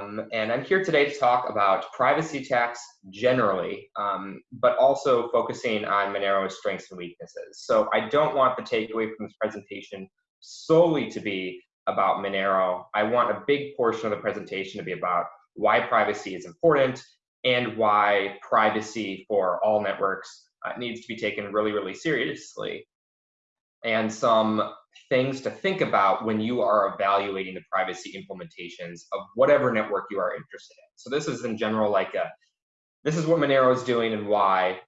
um, and I'm here today to talk about privacy tax generally, um, but also focusing on Monero's strengths and weaknesses. So I don't want the takeaway from this presentation solely to be about Monero. I want a big portion of the presentation to be about why privacy is important and why privacy for all networks uh, needs to be taken really, really seriously and some things to think about when you are evaluating the privacy implementations of whatever network you are interested in. So this is in general like a, this is what Monero is doing and why.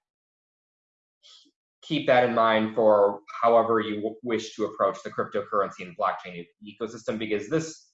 Keep that in mind for however you wish to approach the cryptocurrency and blockchain ecosystem because this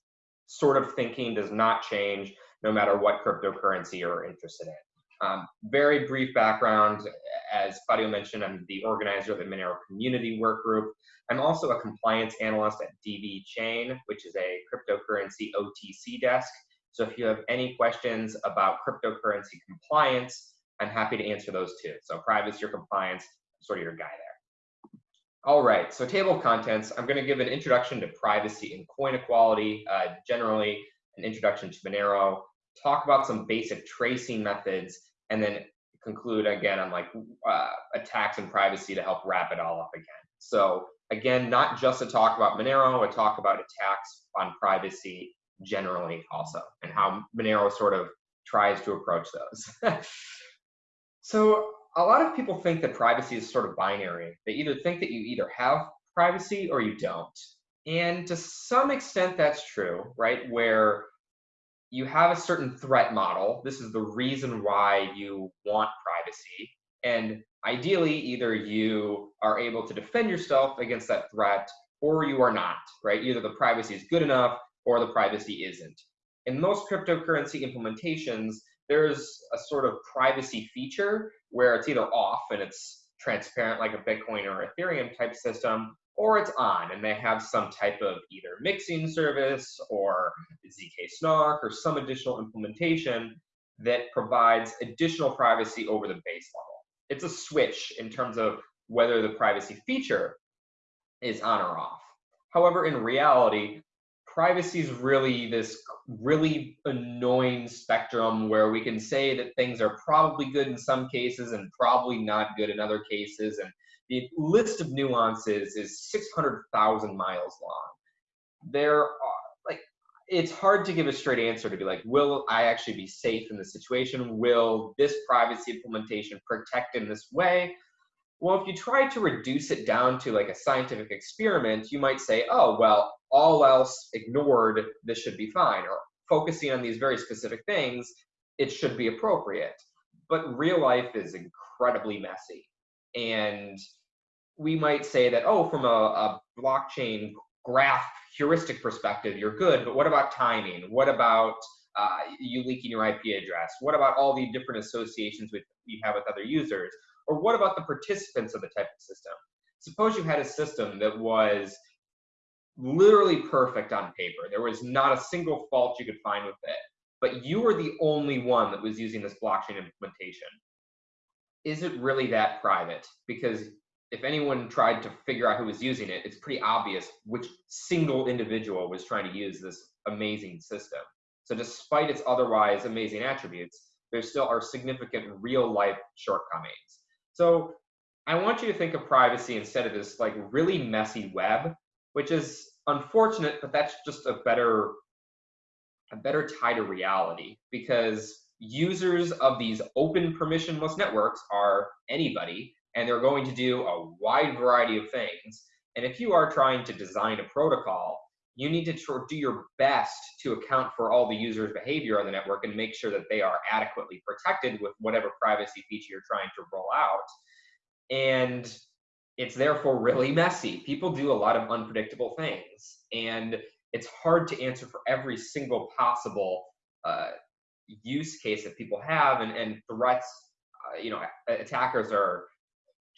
sort of thinking does not change no matter what cryptocurrency you're interested in. Um, very brief background, as Claudio mentioned, I'm the organizer of the Monero Community Work Group. I'm also a compliance analyst at DV Chain, which is a cryptocurrency OTC desk. So if you have any questions about cryptocurrency compliance, I'm happy to answer those too. So privacy or compliance, sort of your guy there. All right, so table of contents, I'm gonna give an introduction to privacy and coin equality, uh, generally an introduction to Monero, talk about some basic tracing methods, and then conclude again on like uh, attacks and privacy to help wrap it all up again. So again, not just a talk about Monero, a talk about attacks on privacy generally also, and how Monero sort of tries to approach those. so a lot of people think that privacy is sort of binary. They either think that you either have privacy or you don't. And to some extent that's true, right? Where you have a certain threat model. This is the reason why you want privacy. And ideally, either you are able to defend yourself against that threat or you are not, right? Either the privacy is good enough or the privacy isn't. In most cryptocurrency implementations, there's a sort of privacy feature where it's either off and it's transparent like a Bitcoin or Ethereum type system, or it's on and they have some type of either mixing service or ZK Snark or some additional implementation that provides additional privacy over the base level. It's a switch in terms of whether the privacy feature is on or off. However, in reality, privacy is really this really annoying spectrum where we can say that things are probably good in some cases and probably not good in other cases. And the list of nuances is 600,000 miles long. There are, like, it's hard to give a straight answer to be like, will I actually be safe in this situation? Will this privacy implementation protect in this way? Well, if you try to reduce it down to like a scientific experiment, you might say, oh, well, all else ignored, this should be fine. Or focusing on these very specific things, it should be appropriate. But real life is incredibly messy. And we might say that, oh, from a, a blockchain graph heuristic perspective, you're good, but what about timing? What about uh, you leaking your IP address? What about all the different associations with you have with other users? Or what about the participants of the type of system? Suppose you had a system that was literally perfect on paper. There was not a single fault you could find with it, but you were the only one that was using this blockchain implementation. Is it really that private? Because if anyone tried to figure out who was using it, it's pretty obvious which single individual was trying to use this amazing system. So despite its otherwise amazing attributes, there still are significant real life shortcomings. So I want you to think of privacy instead of this like really messy web, which is unfortunate, but that's just a better a better tie to reality because users of these open permissionless networks are anybody and they're going to do a wide variety of things. And if you are trying to design a protocol, you need to do your best to account for all the users' behavior on the network and make sure that they are adequately protected with whatever privacy feature you're trying to roll out. And it's therefore really messy. People do a lot of unpredictable things. And it's hard to answer for every single possible uh, use case that people have and, and threats uh, you know attackers are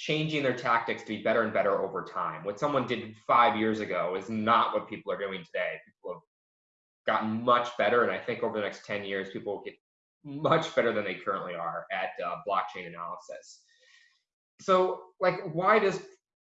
changing their tactics to be better and better over time. What someone did five years ago is not what people are doing today. People have gotten much better, and I think over the next 10 years, people will get much better than they currently are at uh, blockchain analysis. So, like, why does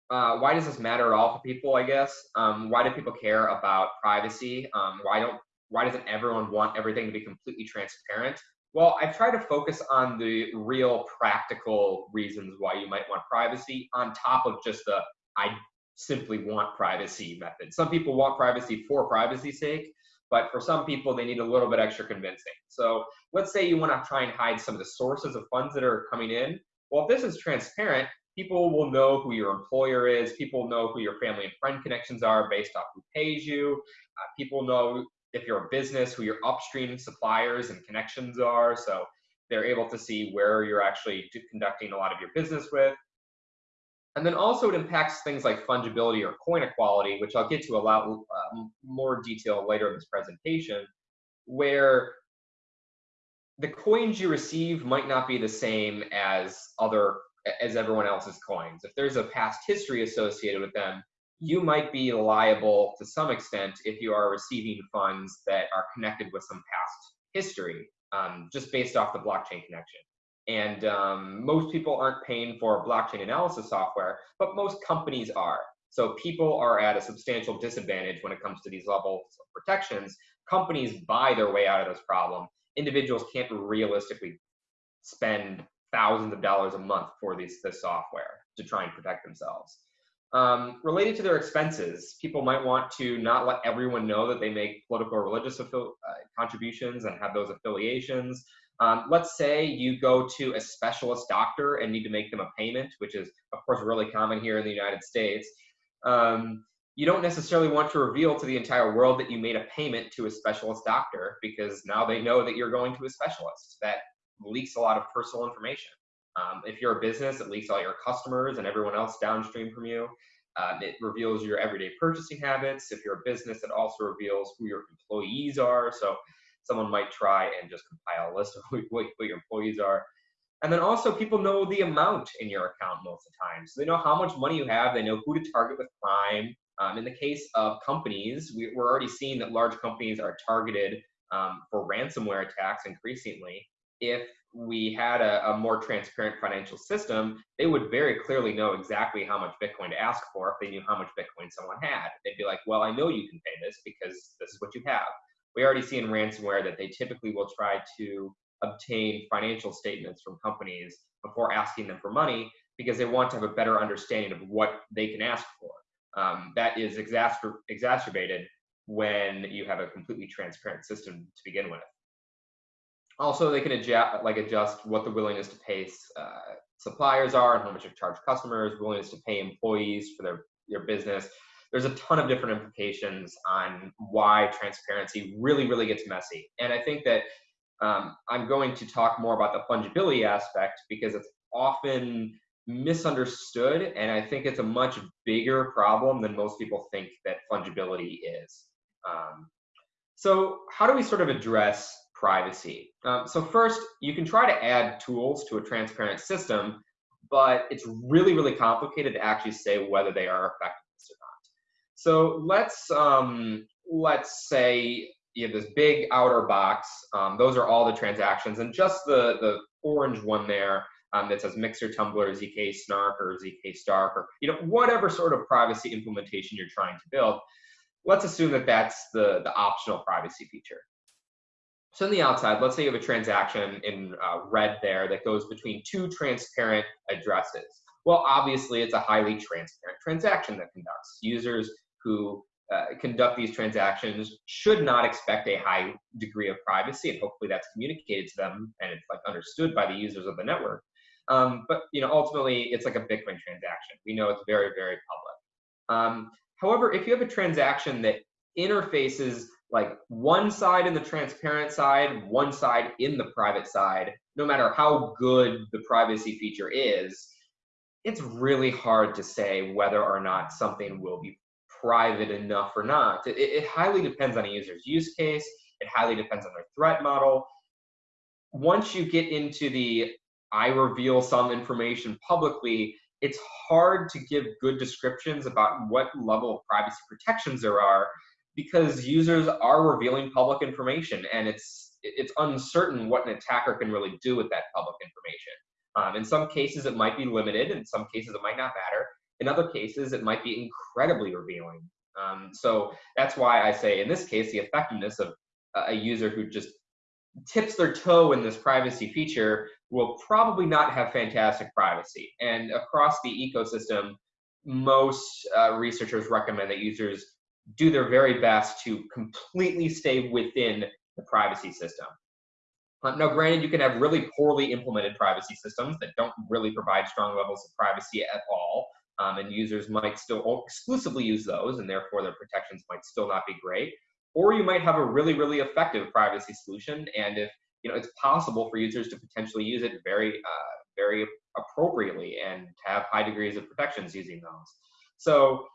uh, why does this matter at all for people? I guess um, why do people care about privacy? Um, why don't why doesn't everyone want everything to be completely transparent? Well, I've tried to focus on the real practical reasons why you might want privacy on top of just the I simply want privacy method. Some people want privacy for privacy's sake, but for some people, they need a little bit extra convincing. So let's say you want to try and hide some of the sources of funds that are coming in. Well, if this is transparent, people will know who your employer is. People know who your family and friend connections are based off who pays you. Uh, people know if you're a business, who your upstream suppliers and connections are. So they're able to see where you're actually conducting a lot of your business with. And then also it impacts things like fungibility or coin equality, which I'll get to a lot um, more detail later in this presentation, where the coins you receive might not be the same as other as everyone else's coins. If there's a past history associated with them, you might be liable to some extent if you are receiving funds that are connected with some past history, um, just based off the blockchain connection. And um, most people aren't paying for blockchain analysis software, but most companies are. So people are at a substantial disadvantage when it comes to these levels of protections. Companies buy their way out of this problem. Individuals can't realistically spend thousands of dollars a month for this software to try and protect themselves. Um, related to their expenses, people might want to not let everyone know that they make political or religious uh, contributions and have those affiliations. Um, let's say you go to a specialist doctor and need to make them a payment, which is, of course, really common here in the United States. Um, you don't necessarily want to reveal to the entire world that you made a payment to a specialist doctor because now they know that you're going to a specialist. That leaks a lot of personal information. Um, if you're a business, it leaks all your customers and everyone else downstream from you. Um, it reveals your everyday purchasing habits. If you're a business, it also reveals who your employees are. So someone might try and just compile a list of what, what your employees are. And then also people know the amount in your account most of the time. So they know how much money you have. They know who to target with crime. Um, in the case of companies, we, are already seeing that large companies are targeted um, for ransomware attacks increasingly. If we had a, a, more transparent financial system, they would very clearly know exactly how much Bitcoin to ask for if they knew how much Bitcoin someone had. They'd be like, well, I know you can pay this because this is what you have we already see in ransomware that they typically will try to obtain financial statements from companies before asking them for money because they want to have a better understanding of what they can ask for. Um, that is exacer exacerbated when you have a completely transparent system to begin with. Also, they can adjust, like adjust what the willingness to pay uh, suppliers are and how much to charge customers, willingness to pay employees for their, their business there's a ton of different implications on why transparency really, really gets messy. And I think that um, I'm going to talk more about the fungibility aspect because it's often misunderstood. And I think it's a much bigger problem than most people think that fungibility is. Um, so how do we sort of address privacy? Um, so first, you can try to add tools to a transparent system, but it's really, really complicated to actually say whether they are effective or not. so let's um, let's say you have this big outer box. Um, those are all the transactions, and just the the orange one there um, that says Mixer, Tumbler, ZK Snark, or ZK Stark, or you know whatever sort of privacy implementation you're trying to build. Let's assume that that's the the optional privacy feature. So on the outside, let's say you have a transaction in uh, red there that goes between two transparent addresses. Well, obviously, it's a highly transparent transaction that conducts. Users who uh, conduct these transactions should not expect a high degree of privacy, and hopefully that's communicated to them and it's like understood by the users of the network. Um, but you know, ultimately, it's like a Bitcoin transaction. We know it's very, very public. Um, however, if you have a transaction that interfaces like one side in the transparent side, one side in the private side, no matter how good the privacy feature is, it's really hard to say whether or not something will be private enough or not. It, it highly depends on a user's use case. It highly depends on their threat model. Once you get into the I reveal some information publicly, it's hard to give good descriptions about what level of privacy protections there are because users are revealing public information and it's it's uncertain what an attacker can really do with that public information. Um, in some cases, it might be limited. In some cases, it might not matter. In other cases, it might be incredibly revealing. Um, so that's why I say in this case, the effectiveness of a user who just tips their toe in this privacy feature will probably not have fantastic privacy. And across the ecosystem, most uh, researchers recommend that users do their very best to completely stay within the privacy system. Uh, now, granted, you can have really poorly implemented privacy systems that don't really provide strong levels of privacy at all, um, and users might still exclusively use those, and therefore their protections might still not be great. Or you might have a really, really effective privacy solution, and if you know it's possible for users to potentially use it very, uh, very appropriately and have high degrees of protections using those. So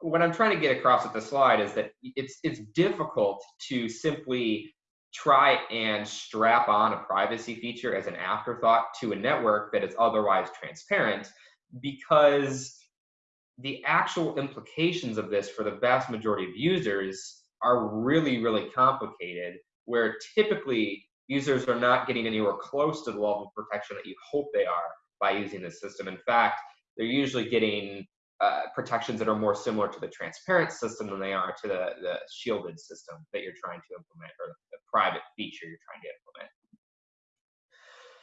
what I'm trying to get across with the slide is that it's it's difficult to simply try and strap on a privacy feature as an afterthought to a network that is otherwise transparent because the actual implications of this for the vast majority of users are really really complicated where typically users are not getting anywhere close to the level of protection that you hope they are by using this system. In fact they're usually getting uh, protections that are more similar to the transparent system than they are to the, the shielded system that you're trying to implement or the private feature you're trying to implement.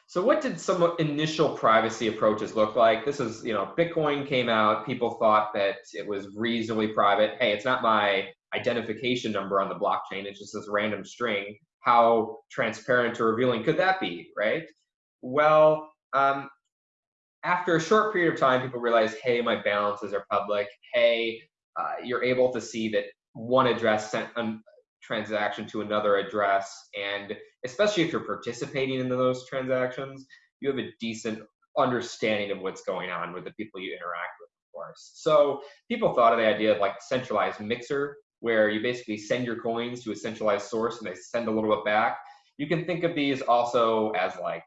So what did some initial privacy approaches look like? This is, you know, Bitcoin came out, people thought that it was reasonably private. Hey, it's not my identification number on the blockchain, it's just this random string. How transparent or revealing could that be, right? Well, um, after a short period of time, people realize, hey, my balances are public. Hey, uh, you're able to see that one address sent a transaction to another address. And especially if you're participating in those transactions, you have a decent understanding of what's going on with the people you interact with, of course. So people thought of the idea of like centralized mixer, where you basically send your coins to a centralized source and they send a little bit back. You can think of these also as like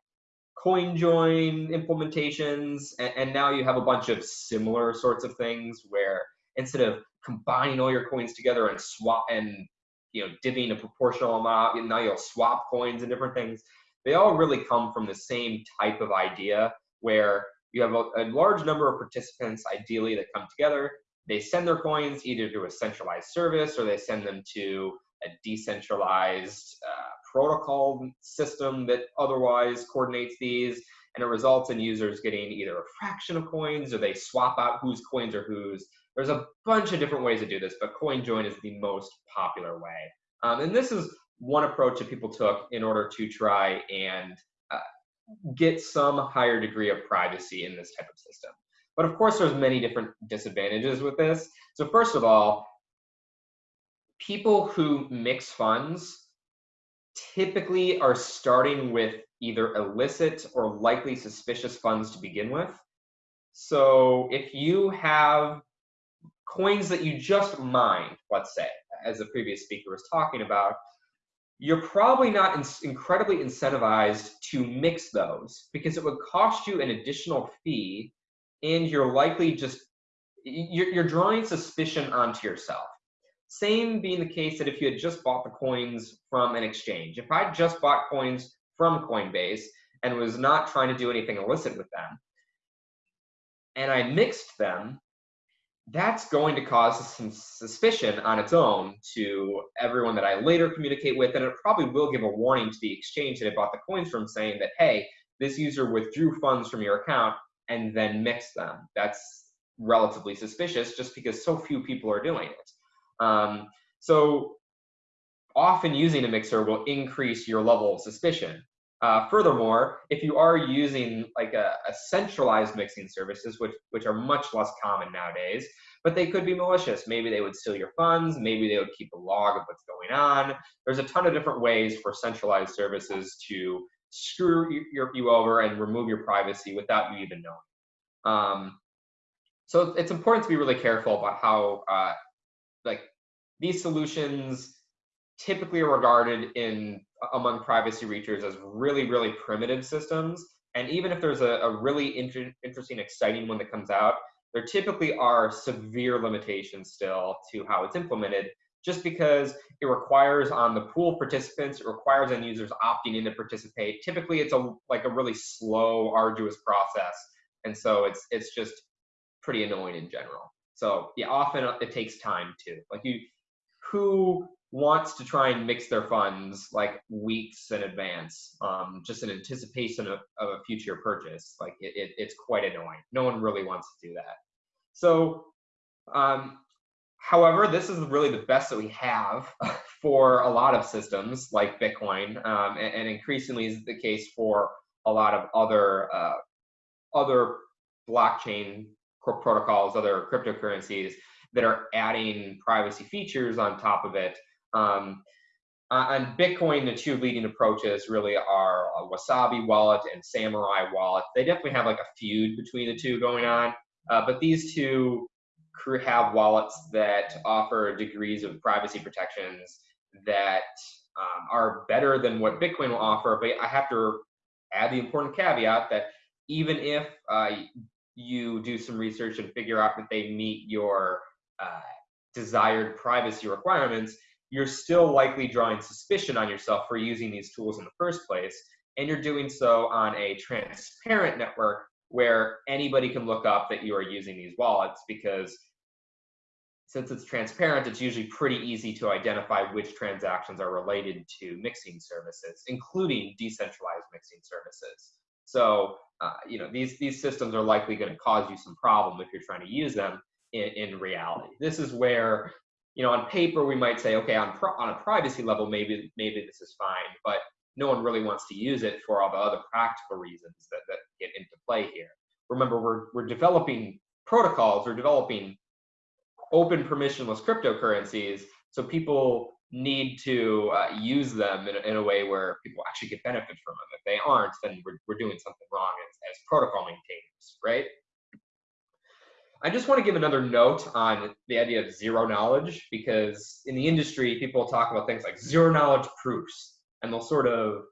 CoinJoin implementations, and, and, now you have a bunch of similar sorts of things where instead of combining all your coins together and swap and you know divvying a proportional amount, now you'll swap coins and different things. They all really come from the same type of idea where you have a, a large number of participants, ideally, that come together. They send their coins either to a centralized service or they send them to a decentralized uh, protocol system that otherwise coordinates these, and it results in users getting either a fraction of coins or they swap out whose coins are whose. There's a bunch of different ways to do this, but CoinJoin is the most popular way. Um, and this is one approach that people took in order to try and uh, get some higher degree of privacy in this type of system. But of course, there's many different disadvantages with this. So first of all, people who mix funds typically are starting with either illicit or likely suspicious funds to begin with. So if you have coins that you just mined, let's say, as the previous speaker was talking about, you're probably not in incredibly incentivized to mix those because it would cost you an additional fee and you're likely just you're, you're drawing suspicion onto yourself same being the case that if you had just bought the coins from an exchange. If I just bought coins from Coinbase and was not trying to do anything illicit with them, and I mixed them, that's going to cause some suspicion on its own to everyone that I later communicate with, and it probably will give a warning to the exchange that I bought the coins from saying that, hey, this user withdrew funds from your account and then mixed them. That's relatively suspicious just because so few people are doing it. Um, so often using a mixer will increase your level of suspicion. Uh, furthermore, if you are using like a, a, centralized mixing services, which which are much less common nowadays, but they could be malicious. Maybe they would steal your funds. Maybe they would keep a log of what's going on. There's a ton of different ways for centralized services to screw you, your, you over and remove your privacy without you even knowing. Um, so it's important to be really careful about how uh, like these solutions typically are regarded in among privacy reachers as really, really primitive systems. And even if there's a, a really inter interesting, exciting one that comes out, there typically are severe limitations still to how it's implemented, just because it requires on the pool participants, it requires end users opting in to participate. Typically, it's a like a really slow, arduous process, and so it's it's just pretty annoying in general. So yeah, often it takes time too. Like you, who wants to try and mix their funds like weeks in advance, um, just in anticipation of, of, a future purchase. Like it, it, it's quite annoying. No one really wants to do that. So, um, however, this is really the best that we have for a lot of systems like Bitcoin, um, and, and, increasingly is the case for a lot of other uh, other blockchain protocols, other cryptocurrencies that are adding privacy features on top of it um, uh, on Bitcoin, the two leading approaches really are Wasabi Wallet and Samurai Wallet. They definitely have like a feud between the two going on, uh, but these two have wallets that offer degrees of privacy protections that um, are better than what Bitcoin will offer. But I have to add the important caveat that even if uh, you do some research and figure out that they meet your uh, desired privacy requirements, you're still likely drawing suspicion on yourself for using these tools in the first place. And you're doing so on a transparent network where anybody can look up that you are using these wallets because since it's transparent, it's usually pretty easy to identify which transactions are related to mixing services, including decentralized mixing services. So, uh, you know, these, these systems are likely going to cause you some problem if you're trying to use them in, in reality. This is where you know, on paper we might say, okay, on on a privacy level, maybe maybe this is fine, but no one really wants to use it for all the other practical reasons that, that get into play here. Remember, we're we're developing protocols, we're developing open permissionless cryptocurrencies, so people need to uh, use them in, in a way where people actually get benefit from them. If they aren't, then we're, we're doing something wrong as, as protocol maintainers, right? I just want to give another note on the idea of zero knowledge because in the industry, people talk about things like zero knowledge proofs and they'll sort of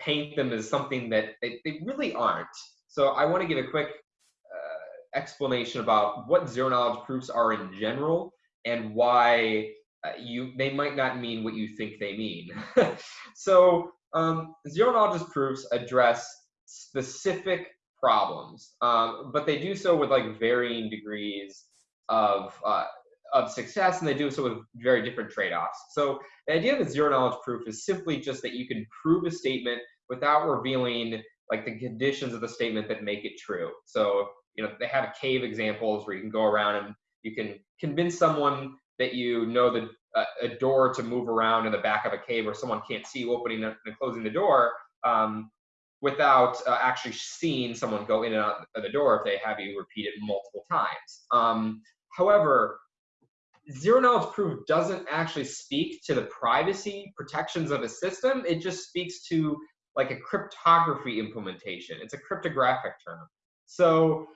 paint them as something that they, they really aren't. So I want to give a quick uh, explanation about what zero knowledge proofs are in general and why you they might not mean what you think they mean. so um, zero knowledge proofs address specific problems, um, but they do so with like varying degrees of uh, of success, and they do so with very different trade-offs. So the idea of a zero knowledge proof is simply just that you can prove a statement without revealing like the conditions of the statement that make it true. So you know they have a cave examples where you can go around and you can convince someone that you know the uh, a door to move around in the back of a cave where someone can't see you opening and closing the door um, without uh, actually seeing someone go in and out of the door if they have you repeat it multiple times. Um, however, zero knowledge proof doesn't actually speak to the privacy protections of a system. It just speaks to like a cryptography implementation. It's a cryptographic term. So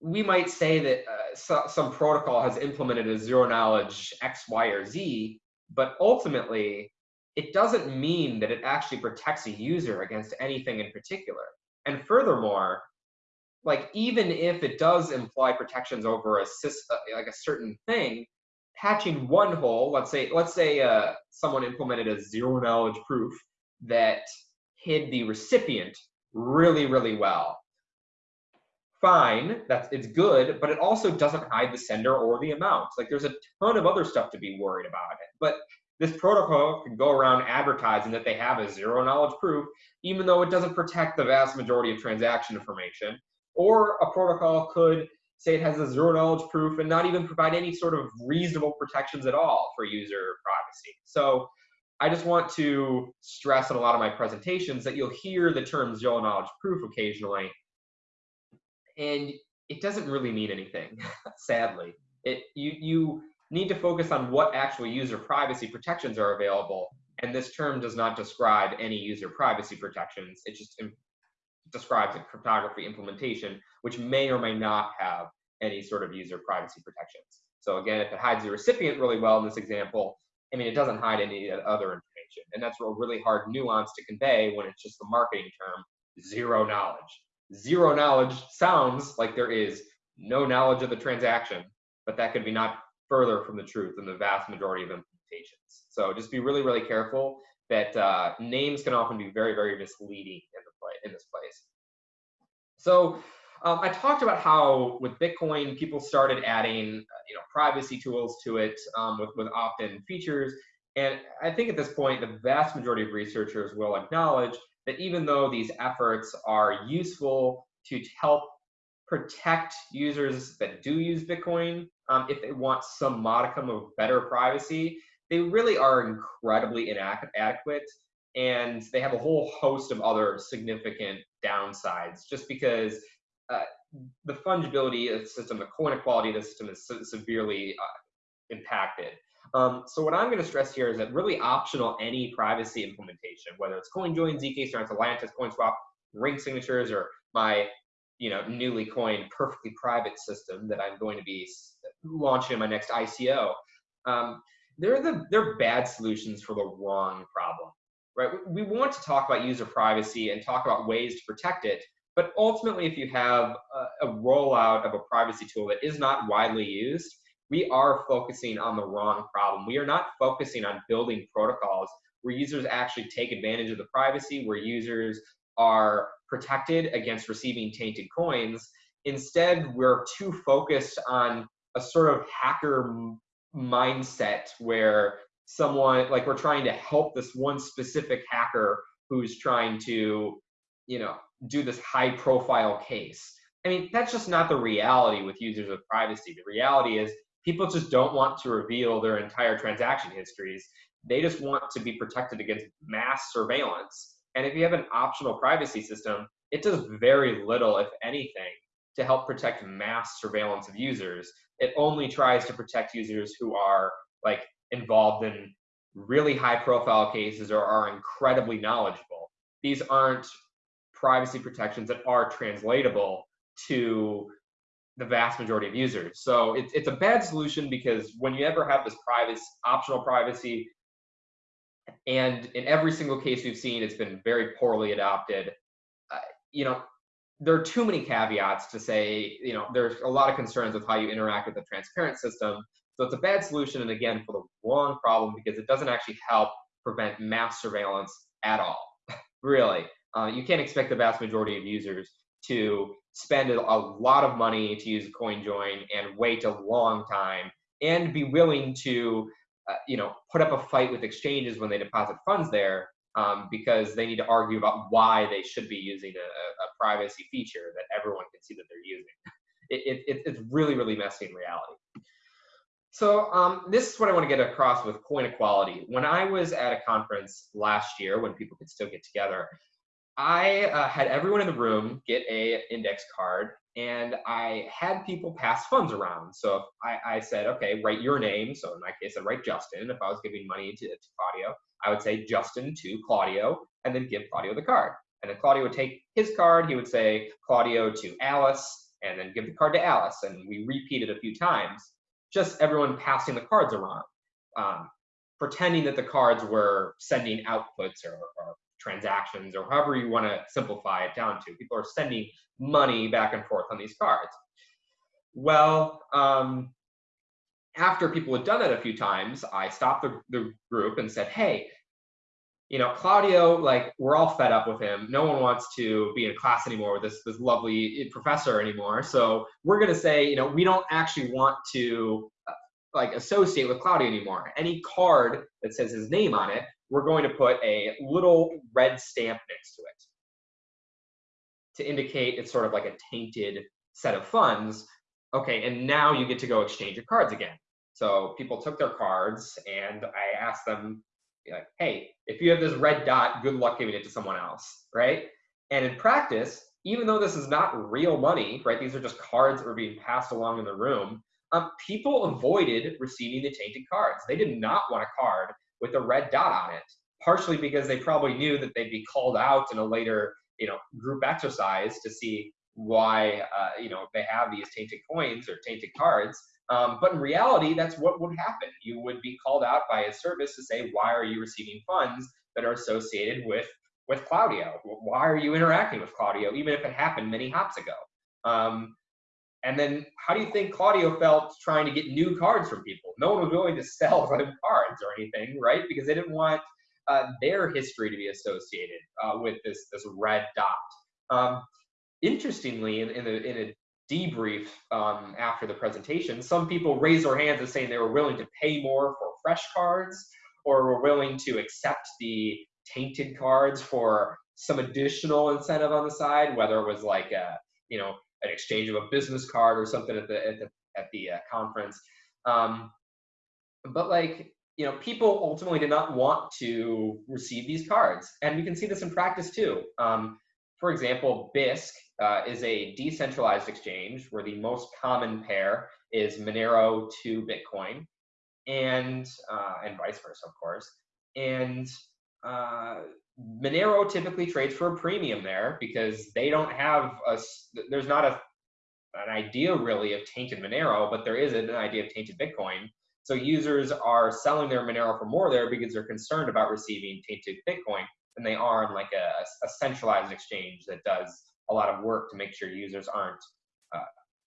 we might say that uh, so, some protocol has implemented a zero knowledge X, Y, or Z, but ultimately it doesn't mean that it actually protects a user against anything in particular. And furthermore, like even if it does imply protections over a uh, like a certain thing, patching one hole, let's say let's say uh, someone implemented a zero knowledge proof that hid the recipient really really well. Fine, that's it's good, but it also doesn't hide the sender or the amount. Like there's a ton of other stuff to be worried about. But this protocol can go around advertising that they have a zero knowledge proof, even though it doesn't protect the vast majority of transaction information. Or a protocol could say it has a zero knowledge proof and not even provide any sort of reasonable protections at all for user privacy. So I just want to stress in a lot of my presentations that you'll hear the term zero knowledge proof occasionally, and it doesn't really mean anything, sadly. It you you need to focus on what actual user privacy protections are available. And this term does not describe any user privacy protections. It just describes a cryptography implementation, which may or may not have any sort of user privacy protections. So again, if it hides the recipient really well in this example, I mean, it doesn't hide any other information. And that's a really hard nuance to convey when it's just the marketing term, zero knowledge. Zero knowledge sounds like there is no knowledge of the transaction, but that could be not further from the truth in the vast majority of implementations. So just be really, really careful that uh, names can often be very, very misleading in, the play, in this place. So um, I talked about how with Bitcoin, people started adding uh, you know, privacy tools to it um, with, with opt-in features. And I think at this point, the vast majority of researchers will acknowledge that even though these efforts are useful to help protect users that do use Bitcoin, um, if they want some modicum of better privacy, they really are incredibly inadequate. And they have a whole host of other significant downsides just because uh, the fungibility of the system, the coin equality of the system is severely uh, impacted. Um, so what I'm going to stress here is that really optional any privacy implementation, whether it's CoinJoin, zk, or Lelantus, CoinSwap, ring signatures, or my you know newly coined perfectly private system that I'm going to be launching in my next ICO. Um, they're the they're bad solutions for the wrong problem, right? We want to talk about user privacy and talk about ways to protect it, but ultimately, if you have a, a rollout of a privacy tool that is not widely used, we are focusing on the wrong problem. We are not focusing on building protocols where users actually take advantage of the privacy, where users are protected against receiving tainted coins. Instead, we're too focused on a sort of hacker mindset where someone, like we're trying to help this one specific hacker who's trying to, you know, do this high profile case. I mean, that's just not the reality with users of privacy. The reality is people just don't want to reveal their entire transaction histories. They just want to be protected against mass surveillance. And if you have an optional privacy system, it does very little, if anything, to help protect mass surveillance of users. It only tries to protect users who are like involved in really high profile cases or are incredibly knowledgeable. These aren't privacy protections that are translatable to the vast majority of users. So it's, it's a bad solution because when you ever have this privacy, optional privacy, and in every single case we've seen, it's been very poorly adopted. Uh, you know, there are too many caveats to say, you know, there's a lot of concerns with how you interact with a transparent system. So it's a bad solution, and again, for the wrong problem because it doesn't actually help prevent mass surveillance at all. really, uh, you can't expect the vast majority of users to spend a lot of money to use CoinJoin and wait a long time and be willing to uh, you know put up a fight with exchanges when they deposit funds there um, because they need to argue about why they should be using a, a privacy feature that everyone can see that they're using. It, it, it's really, really messy in reality. So um, this is what I want to get across with coin equality. When I was at a conference last year, when people could still get together, I uh, had everyone in the room get a index card and I had people pass funds around. So I, I, said, okay, write your name. So in my case, I'd write Justin. If I was giving money to, to Claudio, I would say Justin to Claudio and then give Claudio the card. And then Claudio would take his card. He would say Claudio to Alice and then give the card to Alice. And we repeated a few times, just everyone passing the cards around, um, pretending that the cards were sending outputs or, or transactions or however you want to simplify it down to. People are sending money back and forth on these cards. Well, um, after people had done that a few times, I stopped the, the group and said, hey, you know, Claudio, like we're all fed up with him. No one wants to be in class anymore with this this lovely professor anymore. So we're gonna say, you know, we don't actually want to uh, like associate with Claudio anymore. Any card that says his name on it, we're going to put a little red stamp next to it to indicate it's sort of like a tainted set of funds. Okay, and now you get to go exchange your cards again. So people took their cards and I asked them, like, hey, if you have this red dot, good luck giving it to someone else, right? And in practice, even though this is not real money, right? These are just cards that were being passed along in the room. Um, people avoided receiving the tainted cards. They did not want a card with a red dot on it, partially because they probably knew that they'd be called out in a later, you know, group exercise to see why, uh, you know, they have these tainted coins or tainted cards. Um, but in reality, that's what would happen. You would be called out by a service to say, why are you receiving funds that are associated with with Claudio? Why are you interacting with Claudio, even if it happened many hops ago? Um, and then how do you think Claudio felt trying to get new cards from people? No one was willing to sell them cards or anything, right? Because they didn't want uh, their history to be associated uh, with this this red dot. Um, interestingly, in, in, a, in a debrief um, after the presentation, some people raised their hands and saying they were willing to pay more for fresh cards, or were willing to accept the tainted cards for some additional incentive on the side, whether it was like a, you know, an exchange of a business card or something at the at the at the uh, conference. Um, but like you know, people ultimately did not want to receive these cards, and we can see this in practice too. Um, for example, Bisq uh, is a decentralized exchange where the most common pair is Monero to Bitcoin, and uh, and vice versa, of course. And uh, Monero typically trades for a premium there because they don't have a. There's not a an idea really of tainted Monero, but there is an idea of tainted Bitcoin. So users are selling their Monero for more there because they're concerned about receiving tainted Bitcoin than they are in like a, a centralized exchange that does a lot of work to make sure users aren't, uh,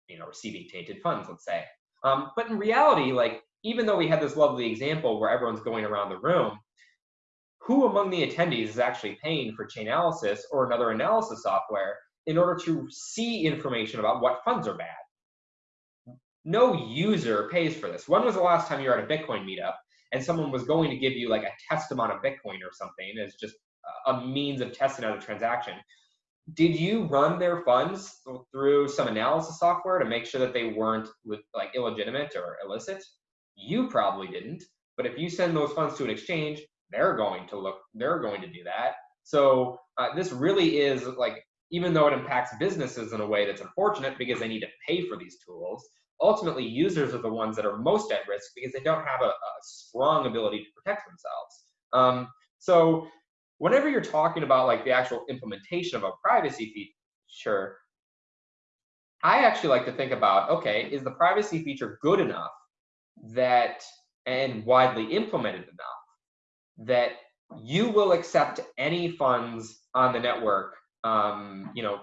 you know, receiving tainted funds, let's say. Um, but in reality, like even though we had this lovely example where everyone's going around the room, who among the attendees is actually paying for Chainalysis or another analysis software in order to see information about what funds are bad? No user pays for this. When was the last time you were at a Bitcoin meetup and someone was going to give you like a test amount of Bitcoin or something as just a means of testing out a transaction? Did you run their funds through some analysis software to make sure that they weren't like illegitimate or illicit? You probably didn't. But if you send those funds to an exchange, they're going to look, they're going to do that. So uh, this really is like, even though it impacts businesses in a way that's unfortunate because they need to pay for these tools, ultimately users are the ones that are most at risk because they don't have a, a strong ability to protect themselves. Um, so whenever you're talking about like the actual implementation of a privacy feature, I actually like to think about, okay, is the privacy feature good enough that and widely implemented enough that you will accept any funds on the network, um, you know,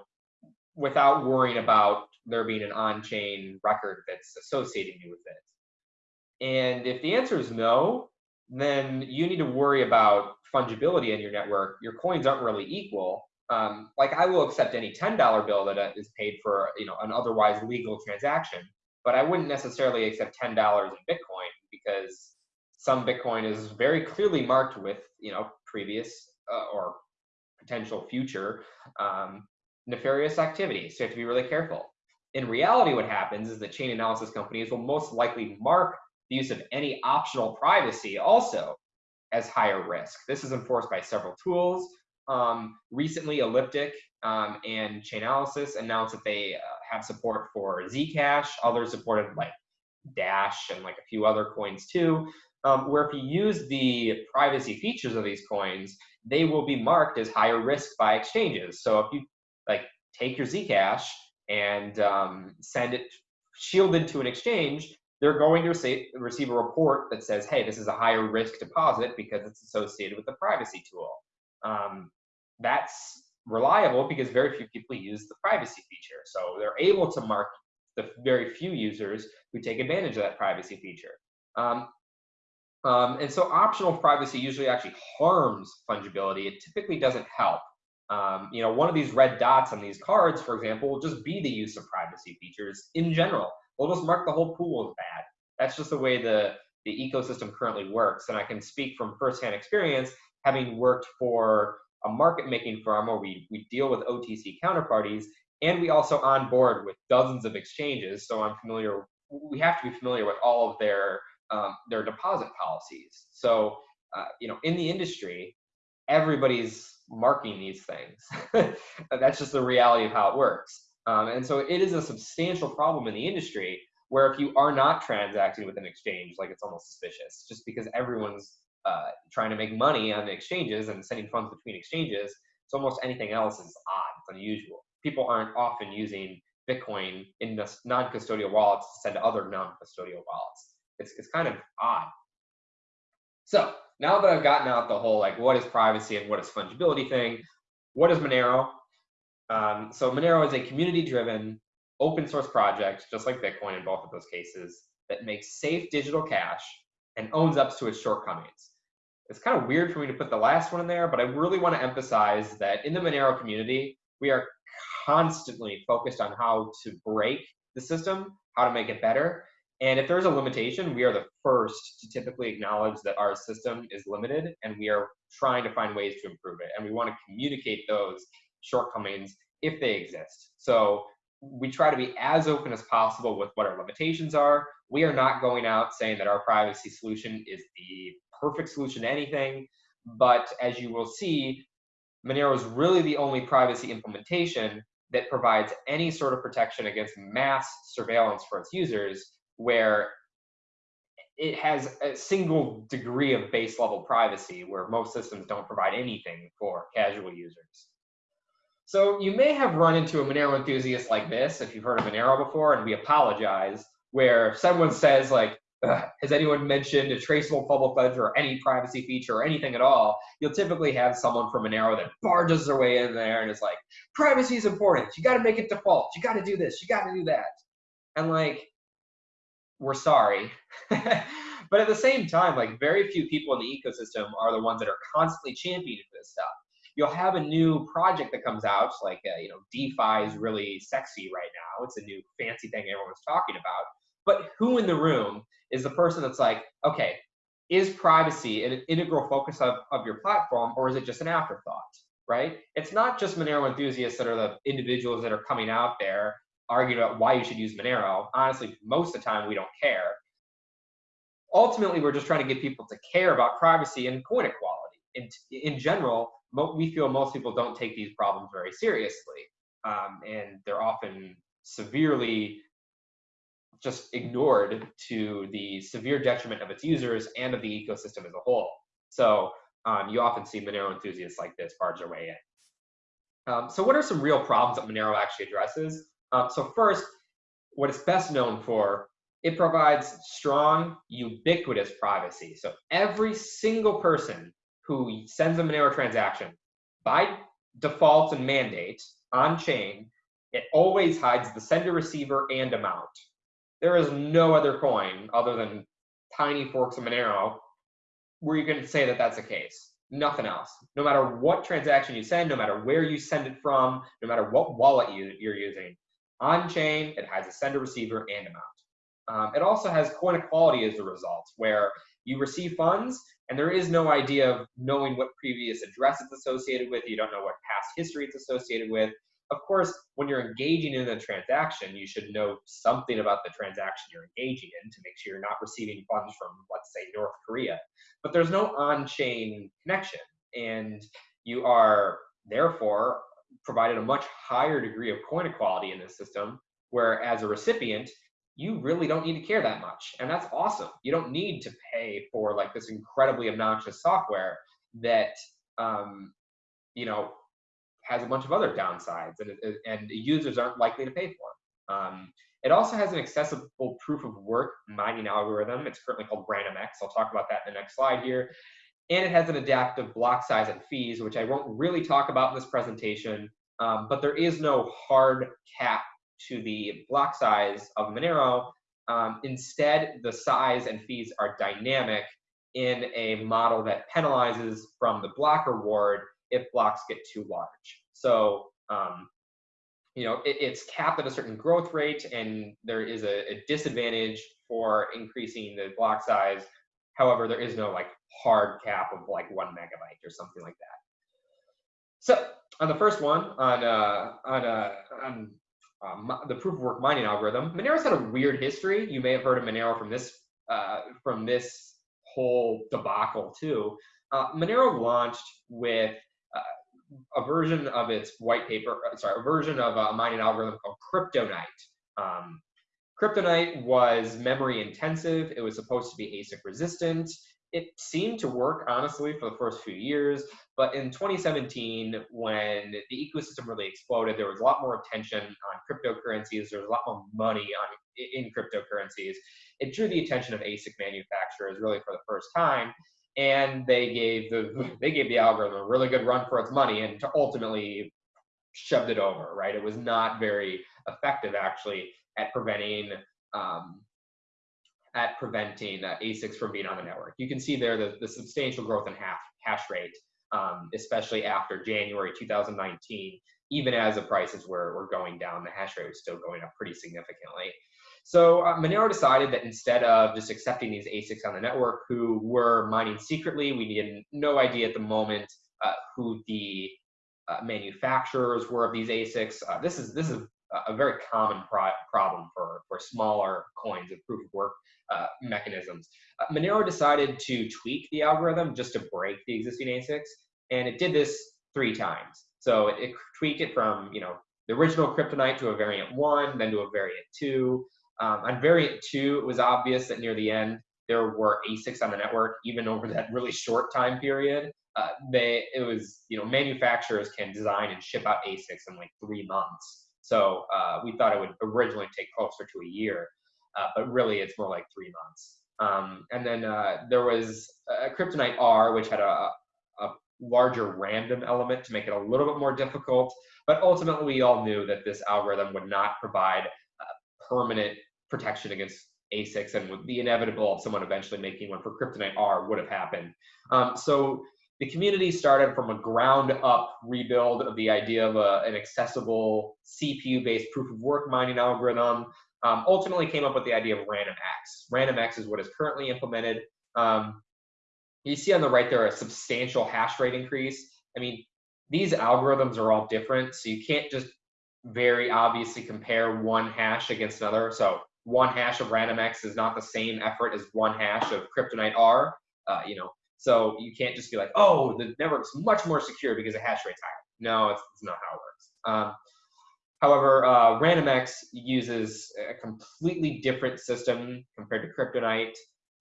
without worrying about there being an on-chain record that's associating you with it. And if the answer is no, then you need to worry about fungibility in your network. Your coins aren't really equal. Um, like I will accept any $10 bill that uh, paid for, you know, an otherwise legal transaction, but I wouldn't necessarily accept $10 in Bitcoin because some Bitcoin is very clearly marked with, you know, previous uh, or potential future um, nefarious activity. So you have to be really careful. In reality, what happens is that chain analysis companies will most likely mark the use of any optional privacy also as higher risk. This is enforced by several tools. Um, recently, Elliptic um, and Chainalysis announced that they uh, have support for Zcash. Others supported like Dash and like a few other coins too. Um, where if you use the privacy features of these coins, they will be marked as higher risk by exchanges. So if you like take your Zcash and um, send it shielded to an exchange, they're going to receive, receive a report that says, hey, this is a higher risk deposit because it's associated with the privacy tool. Um, that's reliable because very few people use the privacy feature. So they're able to mark the very few users who take advantage of that privacy feature. Um, um, and so optional privacy usually actually harms fungibility. It typically doesn't help. Um, you know, one of these red dots on these cards, for example, will just be the use of privacy features in general. We'll just mark the whole pool as bad. That's just the way the, the ecosystem currently works. And I can speak from firsthand experience, having worked for a market making firm where we, we deal with OTC counterparties, and we also onboard with dozens of exchanges. So I'm familiar, we have to be familiar with all of their, um, their deposit policies. So, uh, you know, in the industry, everybody's marking these things. That's just the reality of how it works. Um, and so it is a substantial problem in the industry where if you are not transacting with an exchange, like it's almost suspicious, just because everyone's uh, trying to make money on the exchanges and sending funds between exchanges. So almost anything else is odd, it's unusual. People aren't often using Bitcoin in non-custodial wallets to send to other non-custodial wallets. It's, it's kind of odd. So now that I've gotten out the whole like what is privacy and what is fungibility thing, what is Monero? Um, so Monero is a community-driven open source project, just like Bitcoin in both of those cases, that makes safe digital cash and owns up to its shortcomings. It's kind of weird for me to put the last one in there, but I really want to emphasize that in the Monero community, we are constantly focused on how to break the system, how to make it better, And if there's a limitation, we are the first to typically acknowledge that our system is limited and we are trying to find ways to improve it. And we want to communicate those shortcomings if they exist. So we try to be as open as possible with what our limitations are. We are not going out saying that our privacy solution is the perfect solution to anything. But as you will see, Monero is really the only privacy implementation that provides any sort of protection against mass surveillance for its users where it has a single degree of base level privacy where most systems don't provide anything for casual users. So you may have run into a Monero enthusiast like this if you've heard of Monero before, and we apologize, where someone says like, has anyone mentioned a traceable public ledger or any privacy feature or anything at all? You'll typically have someone from Monero that barges their way in there and is like, privacy is important. You got to make it default. You got to do this. You got to do that. And like, we're sorry. but at the same time, like very few people in the ecosystem are the ones that are constantly championing this stuff. You'll have a new project that comes out, like uh, you know, DeFi is really sexy right now. It's a new fancy thing everyone's talking about. But who in the room is the person that's like, okay, is privacy an integral focus of, of your platform, or is it just an afterthought? Right? It's not just Monero enthusiasts that are the individuals that are coming out there arguing about why you should use Monero. Honestly, most of the time we don't care. Ultimately, we're just trying to get people to care about privacy and coin equality. In, in general, we feel most people don't take these problems very seriously. Um, and they're often severely just ignored to the severe detriment of its users and of the ecosystem as a whole. So um, you often see Monero enthusiasts like this barge their way in. Um, so what are some real problems that Monero actually addresses? Um, so first, what it's best known for, it provides strong, ubiquitous privacy. So every single person who sends a Monero transaction, by default and mandate on chain, it always hides the sender, receiver, and amount. There is no other coin other than tiny forks of Monero where you can say that that's the case. Nothing else. No matter what transaction you send, no matter where you send it from, no matter what wallet you, you're using, on chain, it has a sender, receiver, and amount. Um, it also has coin equality as a result, where you receive funds and there is no idea of knowing what previous address it's associated with. You don't know what past history it's associated with. Of course, when you're engaging in a transaction, you should know something about the transaction you're engaging in to make sure you're not receiving funds from, let's say, North Korea. But there's no on chain connection. And you are therefore provided a much higher degree of coin equality in this system, where as a recipient, you really don't need to care that much. And that's awesome. You don't need to pay for like this incredibly obnoxious software that, um, you know, has a bunch of other downsides and, and users aren't likely to pay for. Um, it also has an accessible proof of work mining algorithm. It's currently called RandomX. I'll talk about that in the next slide here and it has an adaptive block size and fees, which I won't really talk about in this presentation, um, but there is no hard cap to the block size of Monero. Um, instead, the size and fees are dynamic in a model that penalizes from the block reward if blocks get too large. So, um, you know, it, it's capped at a certain growth rate, and there is a, a disadvantage for increasing the block size. However, there is no like hard cap of like one megabyte or something like that. So on the first one, on uh, on uh, on um, the proof of work mining algorithm, Monero's had a weird history. You may have heard of Monero from this uh, from this whole debacle too. Uh, Monero launched with uh, a version of its white paper, uh, sorry, a version of a mining algorithm called CryptoNight. Um, CryptoNight was memory intensive. It was supposed to be ASIC resistant. It seemed to work honestly for the first few years but in 2017 when the ecosystem really exploded there was a lot more attention on cryptocurrencies. There was a lot more money on in cryptocurrencies. It drew the attention of asic manufacturers really for the first time and they gave the they gave the algorithm a really good run for its money and to ultimately shoved it over right? It was not very effective actually at preventing um, at preventing uh, ASICs from being on the network. You can see there the, the substantial growth in hash, hash rate, um, especially after January 2019, even as the prices were, were going down, the hash rate was still going up pretty significantly. So uh, Monero decided that instead of just accepting these ASICs on the network who were mining secretly, we had no idea at the moment uh, who the uh, manufacturers were of these ASICs. Uh, this is this is a very common pro problem for, for smaller coins of proof of work uh, mechanisms. Uh, Monero decided to tweak the algorithm just to break the existing ASICs, and it did this three times. So it, it tweaked it from you know the original CryptoNight to a variant one, then to a variant two. Um, on variant two, it was obvious that near the end there were ASICs on the network, even over that really short time period. Uh, they it was you know manufacturers can design and ship out ASICs in like three months. So uh, we thought it would originally take closer to a year, uh, but really it's more like three months. Um, and then uh, there was a CryptoNight R, which had a, a larger random element to make it a little bit more difficult. But ultimately, we all knew that this algorithm would not provide permanent protection against ASICs, and the inevitable of someone eventually making one for CryptoNight R would have happened. Um, so the community started from a ground up rebuild of the idea of a, an accessible CPU based proof of work mining algorithm. Um, ultimately came up with the idea of RandomX. RandomX is what is currently implemented. Um, you see on the right there a substantial hash rate increase. I mean, these algorithms are all different, so you can't just very obviously compare one hash against another. So one hash of RandomX is not the same effort as one hash of CryptoNight R. Uh, you know, so you can't just be like, oh, the network's much more secure because the hash rate's higher. No, it's, it's not how it works. Um, however, uh, RandomX uses a completely different system compared to CryptoNight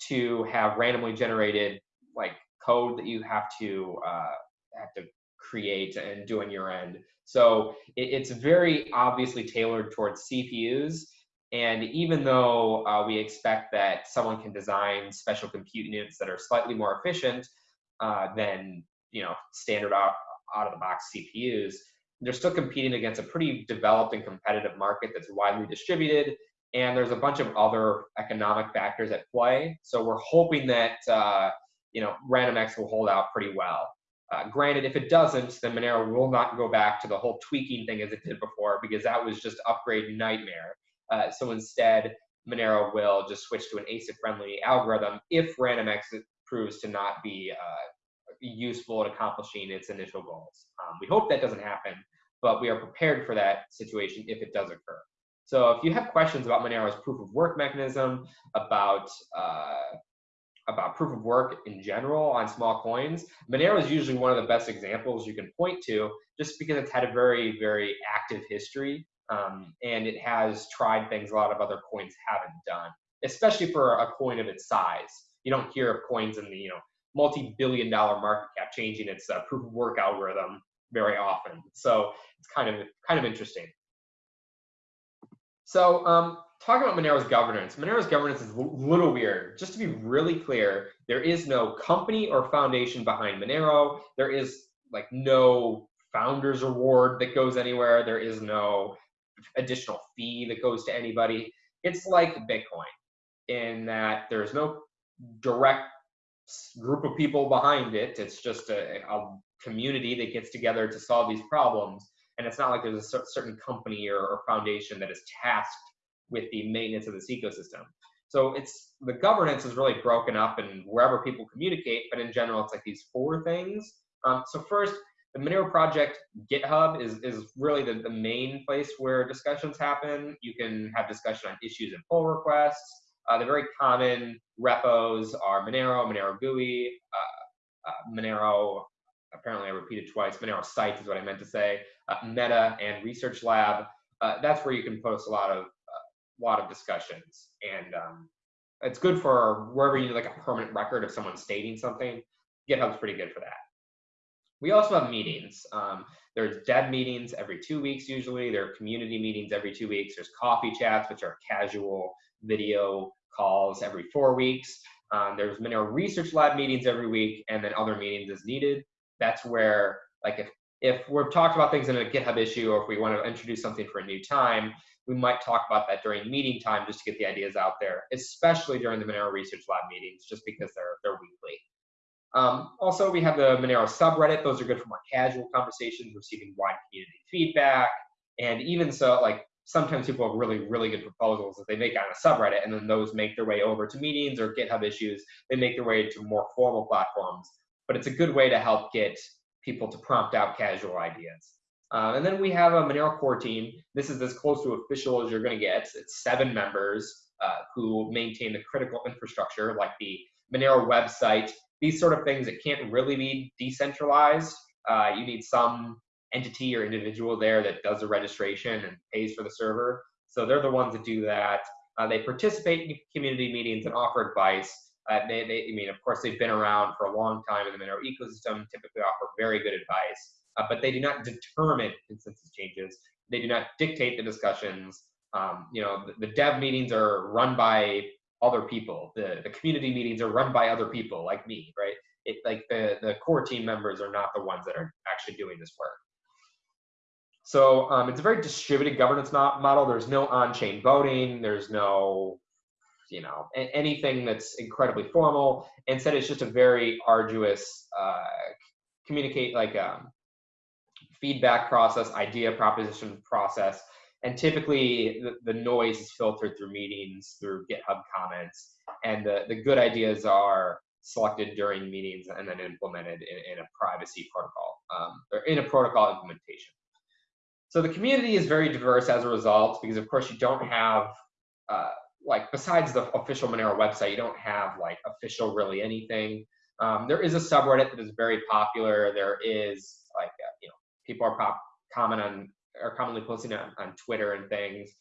to have randomly generated like code that you have to uh, have to create and do on your end. So it, it's very obviously tailored towards CPUs and even though uh, we expect that someone can design special compute units that are slightly more efficient uh, than you know standard out, out of the box CPUs, they're still competing against a pretty developed and competitive market that's widely distributed. And there's a bunch of other economic factors at play. So we're hoping that uh, you know RandomX will hold out pretty well. Uh, granted, if it doesn't, then Monero will not go back to the whole tweaking thing as it did before because that was just upgrade nightmare. Uh, so instead, Monero will just switch to an ASIC-friendly algorithm if RandomX proves to not be uh, useful at accomplishing its initial goals. Um, we hope that doesn't happen, but we are prepared for that situation if it does occur. So if you have questions about Monero's proof of work mechanism, about uh, about proof of work in general on small coins, Monero is usually one of the best examples you can point to just because it's had a very, very active history um, and it has tried things a lot of other coins haven't done, especially for a coin of its size. You don't hear of coins in the you know multi-billion dollar market cap changing its uh, proof of work algorithm very often. So it's kind of kind of interesting. So um, talking about Monero's governance, Monero's governance is a little weird. Just to be really clear, there is no company or foundation behind Monero. There is like no founders award that goes anywhere. There is no additional fee that goes to anybody. It's like Bitcoin in that there's no direct group of people behind it. It's just a, a community that gets together to solve these problems. And it's not like there's a certain company or, or foundation that is tasked with the maintenance of this ecosystem. So it's the governance is really broken up and wherever people communicate, but in general, it's like these four things. Um, so first, the Monero project GitHub is, is really the, the main place where discussions happen. You can have discussion on issues and pull requests. Uh, the very common repos are Monero, Monero GUI, uh, uh, Monero, apparently I repeated twice, Monero sites is what I meant to say, uh, Meta and Research Lab. Uh, that's where you can post a lot of, uh, lot of discussions. And um, it's good for wherever you need like a permanent record of someone stating something. GitHub's pretty good for that. We also have meetings. Um, there's dev meetings every two weeks usually. There are community meetings every two weeks. There's coffee chats, which are casual video calls every four weeks. Um, there's Monero Research Lab meetings every week, and then other meetings as needed. That's where, like, if if we're talked about things in a GitHub issue, or if we want to introduce something for a new time, we might talk about that during meeting time just to get the ideas out there, especially during the Monero Research Lab meetings, just because they're they're weekly. Um, also, we have the Monero subreddit. Those are good for more casual conversations, receiving wide community feedback. And even so, like sometimes people have really, really good proposals that they make on a subreddit, and then those make their way over to meetings or GitHub issues. They make their way to more formal platforms. But it's a good way to help get people to prompt out casual ideas. Uh, and then we have a Monero core team. This is as close to official as you're going to get. It's seven members uh, who maintain the critical infrastructure, like the Monero website. These sort of things that can't really be decentralized. Uh, you need some entity or individual there that does the registration and pays for the server. So they're the ones that do that. Uh, they participate in community meetings and offer advice. Uh, they, they, I mean, of course, they've been around for a long time in the Monero ecosystem, typically offer very good advice, uh, but they do not determine consensus changes. They do not dictate the discussions. Um, you know, the, the, dev meetings are run by other people. The, the community meetings are run by other people like me, right? It, like the, the core team members are not the ones that are actually doing this work. So um, it's a very distributed governance model. There's no on-chain voting. There's no, you know, anything that's incredibly formal. Instead, it's just a very arduous uh, communicate like um, feedback process, idea proposition process. And typically the, the, noise is filtered through meetings, through GitHub comments. And the, the good ideas are selected during meetings and then implemented in, in a privacy protocol, um, or in a protocol implementation. So the community is very diverse as a result, because of course you don't have, uh, like besides the official Monero website, you don't have like official really anything. Um, there is a subreddit that is very popular. There is like, uh, you know, people are pop comment on, are commonly posting on, on Twitter and things.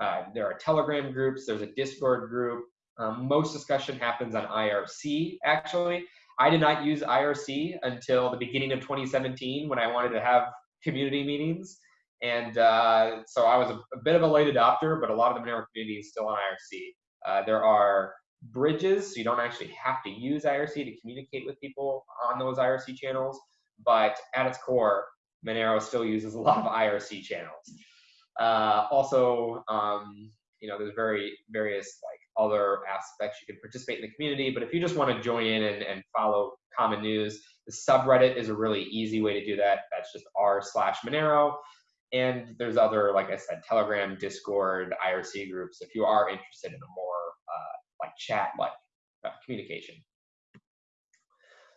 Uh, there are Telegram groups. There's a Discord group. Um, most discussion happens on IRC, actually. I did not use IRC until the beginning of 2017 when I wanted to have community meetings. And uh, so I was a, a, bit of a late adopter, but a lot of the Monero community is still on IRC. Uh, there are bridges, so you don't actually have to use IRC to communicate with people on those IRC channels. But at its core, Monero still uses a lot of IRC channels. Uh, also, um, you know, there's very various like other aspects you can participate in the community. But if you just want to join in and, and follow common news, the subreddit is a really easy way to do that. That's just r slash Monero. And there's other, like I said, Telegram, Discord, IRC groups if you are interested in a more uh, like chat like uh, communication.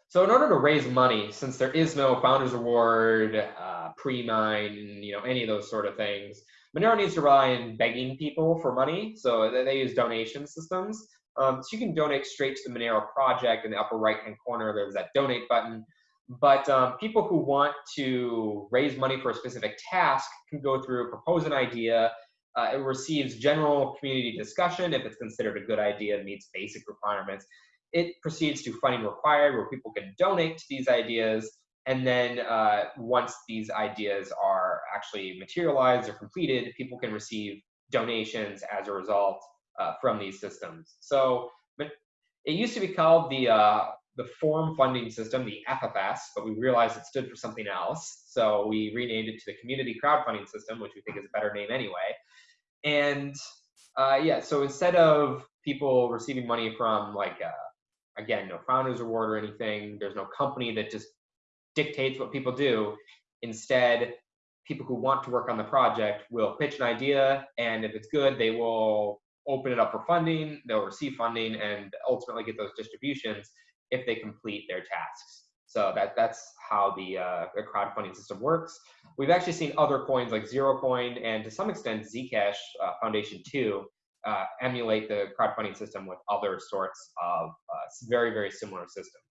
So in order to raise money, since there is no founders award, uh, pre-mine, you know, any of those sort of things, Monero needs to rely on begging people for money. So they use donation systems. Um, so you can donate straight to the Monero project in the upper right-hand corner. There's that donate button. But um, people who want to raise money for a specific task can go through, propose an idea. Uh, it receives general community discussion if it's considered a good idea, and meets basic requirements. It proceeds to funding required, where people can donate to these ideas. And then uh, once these ideas are actually materialized or completed, people can receive donations as a result uh, from these systems. So it used to be called the uh, the forum funding system, the FFS, but we realized it stood for something else. So we renamed it to the community crowdfunding system, which we think is a better name anyway. And uh, yeah, so instead of people receiving money from like, uh, again, no founders reward or anything, there's no company that just dictates what people do. Instead, people who want to work on the project will pitch an idea, and if it's good, they will open it up for funding, they'll receive funding, and ultimately get those distributions if they complete their tasks. So that that's how the, uh, the crowdfunding system works. We've actually seen other coins like ZeroCoin and to some extent Zcash uh, Foundation 2 uh, emulate the crowdfunding system with other sorts of uh, very, very similar systems.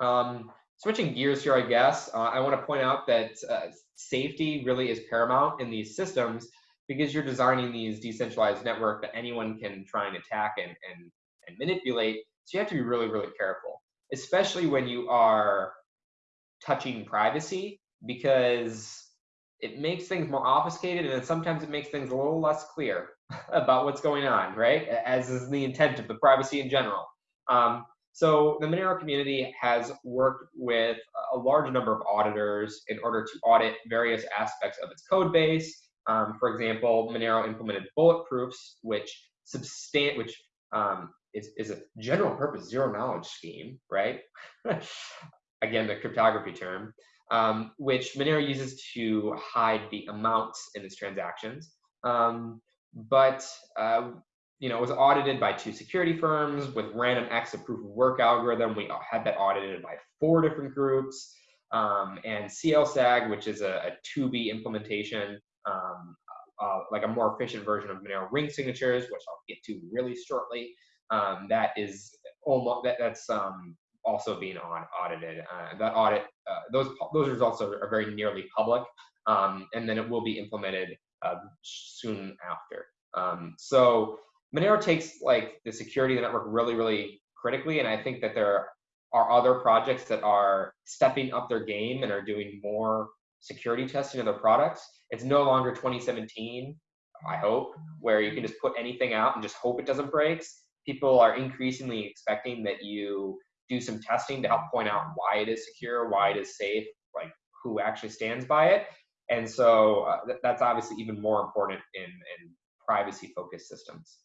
Um, switching gears here, I guess, uh, I want to point out that uh, safety really is paramount in these systems because you're designing these decentralized network that anyone can try and attack and, and, and manipulate so you have to be really, really careful, especially when you are touching privacy because it makes things more obfuscated and sometimes it makes things a little less clear about what's going on, right? As is the intent of the privacy in general. Um, so the Monero community has worked with a large number of auditors in order to audit various aspects of its code base. Um, for example, Monero implemented bulletproofs, which substan which um, is, is a general purpose zero knowledge scheme, right? Again, the cryptography term. Um, which Monero uses to hide the amounts in its transactions. Um, but uh, you know, it was audited by two security firms with RandomX, a proof of work algorithm. We had that audited by four different groups. Um, and CLSAG, which is a, a 2B implementation, um, uh, like a more efficient version of Monero ring signatures, which I'll get to really shortly. Um, that is almost that, that's um, also being on, audited. Uh, that audit, uh, those those results are, are very nearly public, um, and then it will be implemented uh, soon after. Um, so Monero takes like the security of the network really, really critically, and I think that there are other projects that are stepping up their game and are doing more security testing of their products. It's no longer 2017, I hope, where you can just put anything out and just hope it doesn't break. People are increasingly expecting that you do some testing to help point out why it is secure, why it is safe, like who actually stands by it. And so uh, th that's obviously even more important in, in privacy focused systems.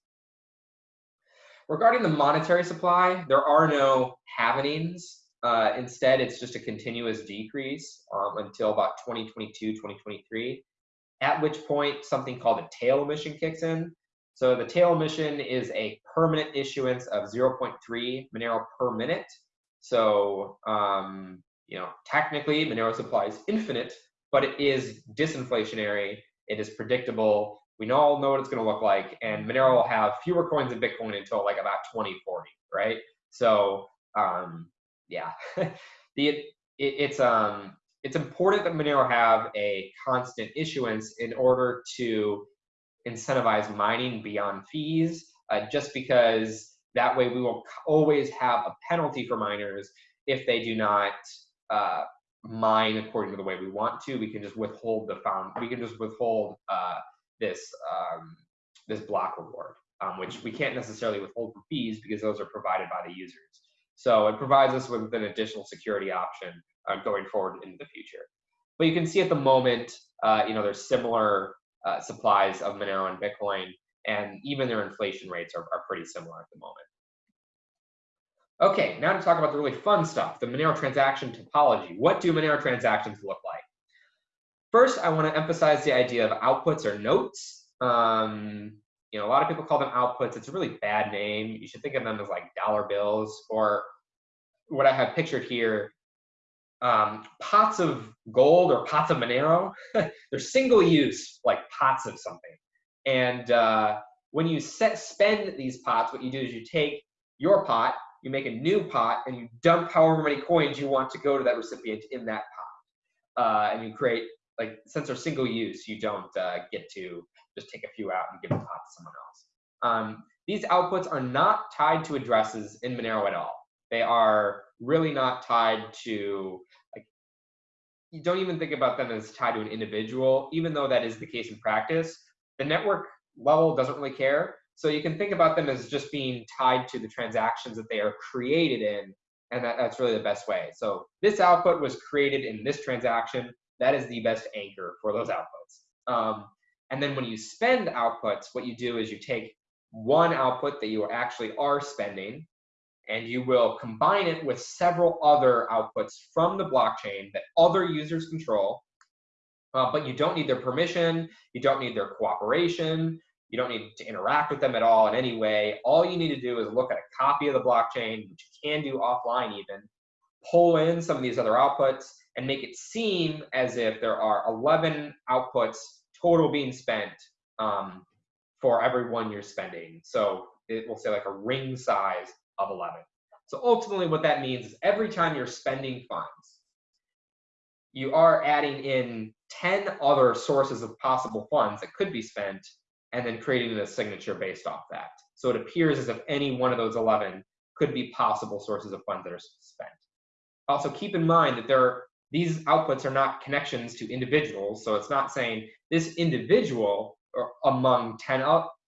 Regarding the monetary supply, there are no halvenings. Uh, instead, it's just a continuous decrease um, until about 2022, 2023, at which point something called a tail emission kicks in. So the tail emission is a permanent issuance of 0.3 Monero per minute. So, um, you know, technically Monero supply is infinite, but it is disinflationary. It is predictable. We all know what it's going to look like, and Monero will have fewer coins in Bitcoin until like about 2040, right? So, um, yeah, the it, it's um it's important that Monero have a constant issuance in order to incentivize mining beyond fees, uh, just because that way we will always have a penalty for miners if they do not uh, mine according to the way we want to. We can just withhold the found. We can just withhold uh, this um, this block reward, um, which we can't necessarily withhold for fees because those are provided by the users. So it provides us with an additional security option uh, going forward into the future. But you can see at the moment, uh, you know, there's similar uh, supplies of Monero and Bitcoin, and even their inflation rates are, are pretty similar at the moment. Okay, now to talk about the really fun stuff, the Monero transaction topology. What do Monero transactions look like? First, I want to emphasize the idea of outputs or notes. Um, you know, a lot of people call them outputs. It's a really bad name. You should think of them as like dollar bills or what I have pictured here, um, pots of gold or pots of Monero. They're single use, like pots of something. And uh, when you set, spend these pots, what you do is you take your pot you make a new pot and you dump however many coins you want to go to that recipient in that pot. Uh, and you create, like, since they're single use, you don't uh, get to just take a few out and give the pot to someone else. Um, these outputs are not tied to addresses in Monero at all. They are really not tied to, like, you don't even think about them as tied to an individual, even though that is the case in practice. The network level doesn't really care. So you can think about them as just being tied to the transactions that they are created in, and that, that's really the best way. So this output was created in this transaction. That is the best anchor for those outputs. Um, and then when you spend outputs, what you do is you take one output that you actually are spending, and you will combine it with several other outputs from the blockchain that other users control, uh, but you don't need their permission, you don't need their cooperation, you don't need to interact with them at all in any way. All you need to do is look at a copy of the blockchain, which you can do offline even, pull in some of these other outputs, and make it seem as if there are 11 outputs total being spent um, for every one you're spending. So it will say like a ring size of 11. So ultimately what that means is every time you're spending funds, you are adding in 10 other sources of possible funds that could be spent and then creating a signature based off that. So it appears as if any one of those 11 could be possible sources of funds that are spent. Also keep in mind that there are, these outputs are not connections to individuals. So it's not saying this individual or among 10,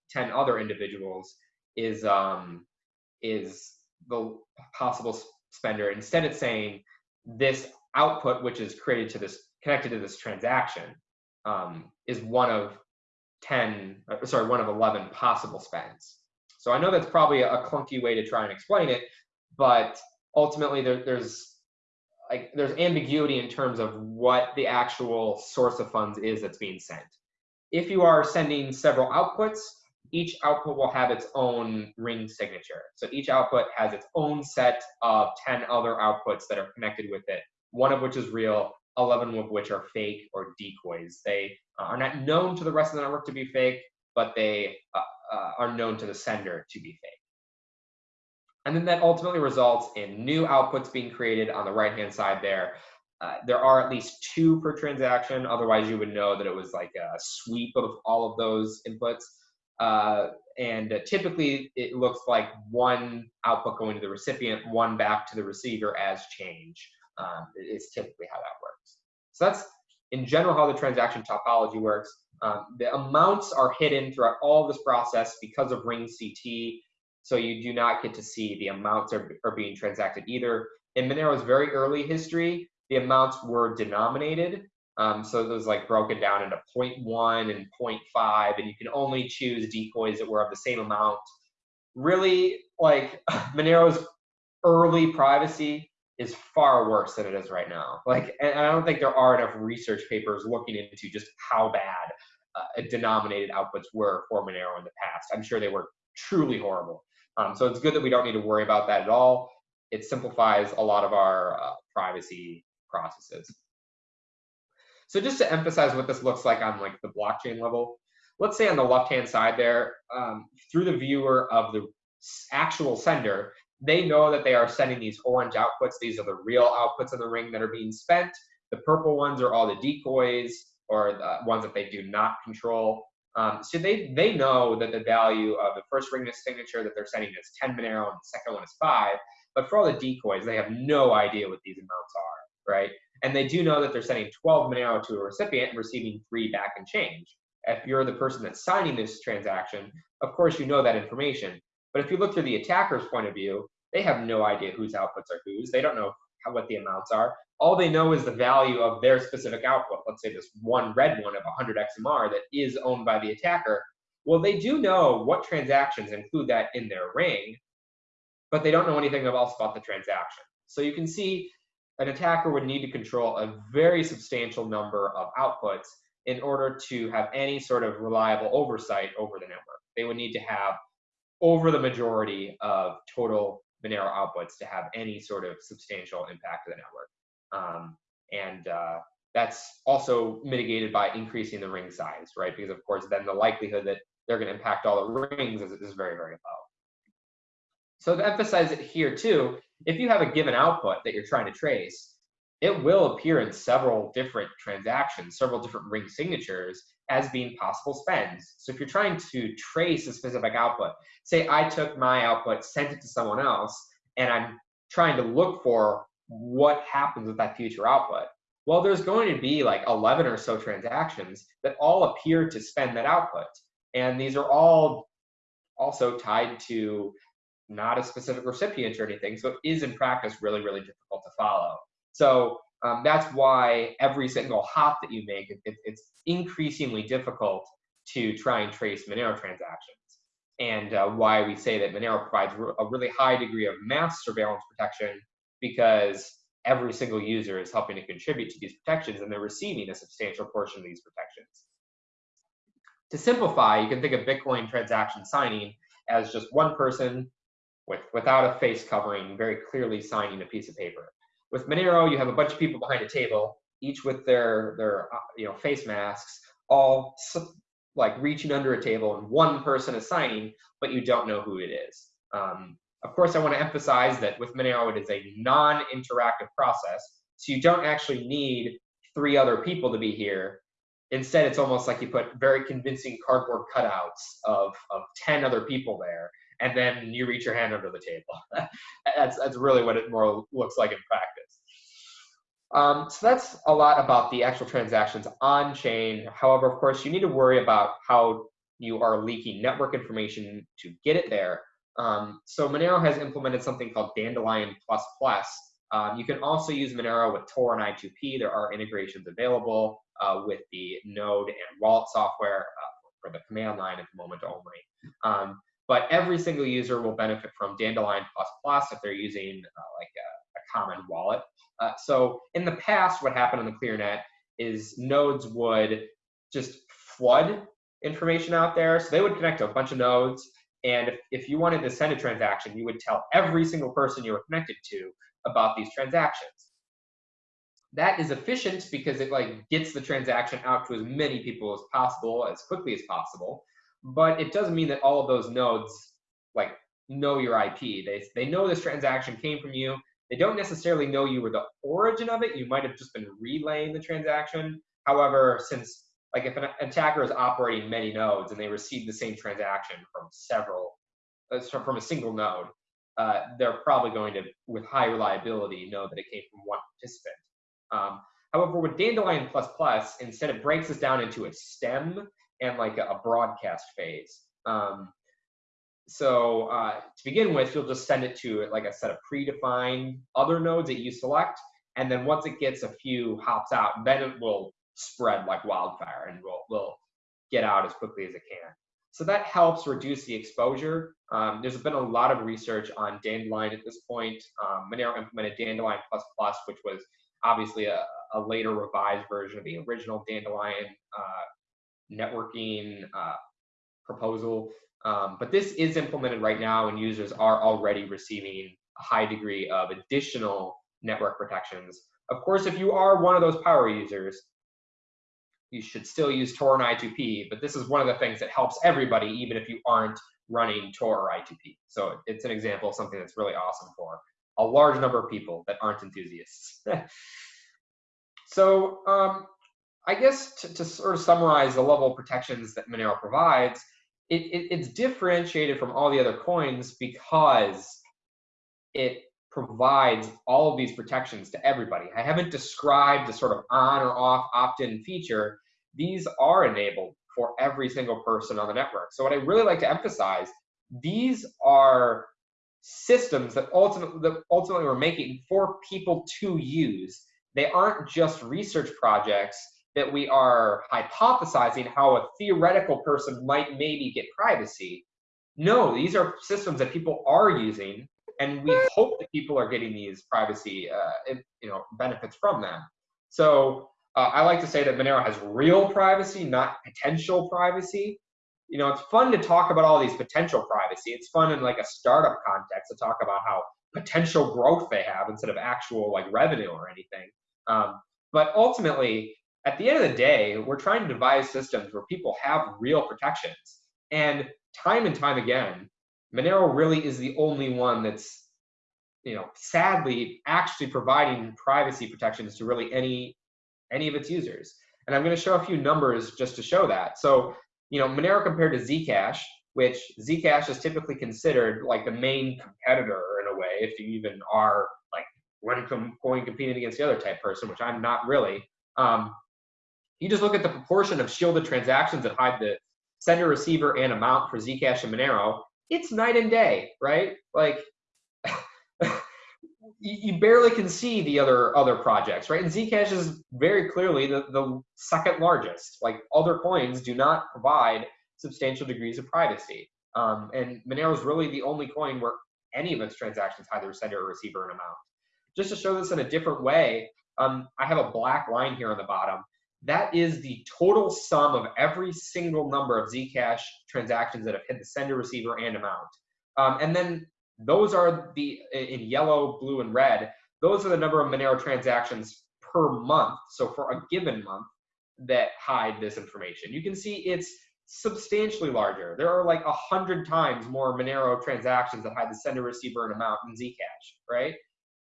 10 other individuals is, um, is the possible spender. Instead it's saying this output, which is created to this, connected to this transaction, um, is one of 10, uh, sorry, one of 11 possible spends. So I know that's probably a clunky way to try and explain it, but ultimately there, there's like there's ambiguity in terms of what the actual source of funds is that's being sent. If you are sending several outputs, each output will have its own ring signature. So each output has its own set of 10 other outputs that are connected with it, one of which is real, 11 of which are fake or decoys. They uh, are not known to the rest of the network to be fake, but they uh, uh, are known to the sender to be fake. And then that ultimately results in new outputs being created on the right-hand side there. Uh, there are at least two per transaction. Otherwise, you would know that it was like a sweep of all of those inputs. Uh, and uh, typically, it looks like one output going to the recipient, one back to the receiver as change. Um, is typically how that works. So that's in general how the transaction topology works. Um, the amounts are hidden throughout all this process because of RingCT. So you do not get to see the amounts are, are being transacted either. In Monero's very early history, the amounts were denominated. Um, so it was like broken down into 0.1 and 0.5, and you can only choose decoys that were of the same amount. Really, like Monero's early privacy is far worse than it is right now. Like, and I don't think there are enough research papers looking into just how bad uh, denominated outputs were for Monero in the past. I'm sure they were truly horrible. Um, so it's good that we don't need to worry about that at all. It simplifies a lot of our uh, privacy processes. So just to emphasize what this looks like on like the blockchain level, let's say on the left-hand side there, um, through the viewer of the actual sender, they know that they are sending these orange outputs. These are the real outputs in the ring that are being spent. The purple ones are all the decoys or the ones that they do not control. Um, so they, they know that the value of the first ring signature that they're sending is 10 Monero and the second one is 5. But for all the decoys, they have no idea what these amounts are, right? And they do know that they're sending 12 Monero to a recipient and receiving 3 back in change. If you're the person that's signing this transaction, of course you know that information. But if you look through the attacker's point of view, they have no idea whose outputs are whose. They don't know how, what the amounts are. All they know is the value of their specific output. Let's say this one red one of 100 XMR that is owned by the attacker. Well, they do know what transactions include that in their ring, but they don't know anything else about the transaction. So you can see an attacker would need to control a very substantial number of outputs in order to have any sort of reliable oversight over the network. They would need to have over the majority of total Monero outputs to have any sort of substantial impact to the network. Um, and uh, that's also mitigated by increasing the ring size, right? Because of course, then the likelihood that they're going to impact all the rings is, is very, very low. So to emphasize it here too, if you have a given output that you're trying to trace, it will appear in several different transactions, several different ring signatures as being possible spends. So if you're trying to trace a specific output, say I took my output, sent it to someone else, and I'm trying to look for what happens with that future output. Well, there's going to be like 11 or so transactions that all appear to spend that output. And these are all also tied to not a specific recipient or anything. So it is in practice really, really difficult to follow. So um, that's why every single hop that you make, it, it's increasingly difficult to try and trace Monero transactions. And uh, why we say that Monero provides a really high degree of mass surveillance protection because every single user is helping to contribute to these protections and they're receiving a substantial portion of these protections. To simplify, you can think of Bitcoin transaction signing as just one person with, without a face covering, very clearly signing a piece of paper. With Monero, you have a bunch of people behind a table, each with their their uh, you know face masks, all like reaching under a table, and one person is signing, but you don't know who it is. Um, of course, I want to emphasize that with Monero, it is a non-interactive process, so you don't actually need three other people to be here. Instead, it's almost like you put very convincing cardboard cutouts of, of 10 other people there, and then you reach your hand under the table. that's, that's really what it more looks like in practice. Um, so that's a lot about the actual transactions on chain. However, of course, you need to worry about how you are leaking network information to get it there. Um, so Monero has implemented something called Dandelion++. Um, you can also use Monero with Tor and I2P. There are integrations available uh, with the Node and Wallet software uh, for the command line at the moment only. Um, but every single user will benefit from Dandelion++ if they're using uh, like a common wallet. Uh, so in the past, what happened on the ClearNet is nodes would just flood information out there. So they would connect to a bunch of nodes. And if, if you wanted to send a transaction, you would tell every single person you were connected to about these transactions. That is efficient because it like gets the transaction out to as many people as possible, as quickly as possible. But it doesn't mean that all of those nodes like know your IP. They, they know this transaction came from you. They don't necessarily know you were the origin of it. You might have just been relaying the transaction. However, since like if an attacker is operating many nodes and they receive the same transaction from several, uh, from a single node, uh, they're probably going to, with high reliability, know that it came from one participant. Um, however, with Dandelion++, plus instead it breaks this down into a stem and like a, broadcast phase. Um, so uh, to begin with, you'll just send it to like a set of predefined other nodes that you select. And then once it gets a few hops out, then it will spread like wildfire and will, will get out as quickly as it can. So that helps reduce the exposure. Um, there's been a lot of research on Dandelion at this point. Um, Monero implemented Dandelion++, which was obviously a, a, later revised version of the original Dandelion uh, networking uh, proposal. Um, but this is implemented right now and users are already receiving a high degree of additional network protections. Of course, if you are one of those power users, you should still use Tor and I2P, but this is one of the things that helps everybody, even if you aren't running Tor or I2P. So it's an example of something that's really awesome for a large number of people that aren't enthusiasts. so um, I guess to, to, sort of summarize the level of protections that Monero provides, it, it, it's differentiated from all the other coins because it provides all of these protections to everybody. I haven't described the sort of on or off opt-in feature. These are enabled for every single person on the network. So what I really like to emphasize, these are systems that ultimately, that ultimately we're making for people to use. They aren't just research projects that we are hypothesizing how a theoretical person might maybe get privacy. No, these are systems that people are using and we hope that people are getting these privacy uh, you know benefits from them. So uh, I like to say that Monero has real privacy, not potential privacy. You know, it's fun to talk about all these potential privacy. It's fun in like a startup context to talk about how potential growth they have instead of actual like revenue or anything. Um, but ultimately, at the end of the day, we're trying to devise systems where people have real protections. And time and time again, Monero really is the only one that's, you know, sadly actually providing privacy protections to really any any of its users. And I'm going to show a few numbers just to show that. So, you know, Monero compared to Zcash, which Zcash is typically considered like the main competitor in a way, if you even are like when going competing against the other type person, which I'm not really. Um, you just look at the proportion of shielded transactions that hide the sender, receiver, and amount for Zcash and Monero, it's night and day, right? Like you barely can see the other other projects, right? And Zcash is very clearly the, the second largest. Like other coins do not provide substantial degrees of privacy. Um, and Monero is really the only coin where any of its transactions either sender or receiver an amount. Just to show this in a different way, um, I have a black line here on the bottom. That is the total sum of every single number of Zcash transactions that have hit the sender, receiver, and amount. Um, and then those are the, in yellow, blue, and red, those are the number of Monero transactions per month. So for a given month that hide this information. You can see it's substantially larger. There are like a hundred times more Monero transactions that hide the sender, receiver, and amount in Zcash, right?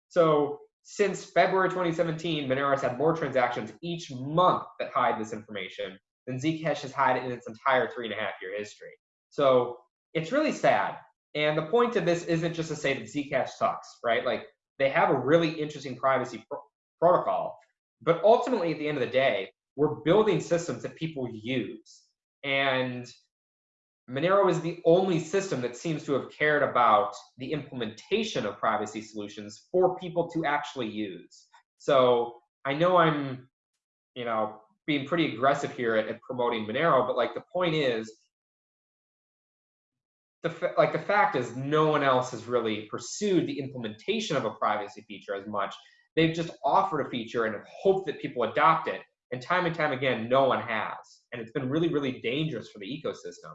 So since February 2017, Monero has had more transactions each month that hide this information than Zcash has had in its entire three and a half year history. So it's really sad. And the point of this isn't just to say that Zcash sucks, right? Like they have a really interesting privacy protocol, but ultimately at the end of the day, we're building systems that people use. And Monero is the only system that seems to have cared about the implementation of privacy solutions for people to actually use. So I know I'm, you know, being pretty aggressive here at, at promoting Monero, but like the point is, the like the fact is no one else has really pursued the implementation of a privacy feature as much. They've just offered a feature and hoped that people adopt it. And time and time again, no one has. And it's been really, really dangerous for the ecosystem.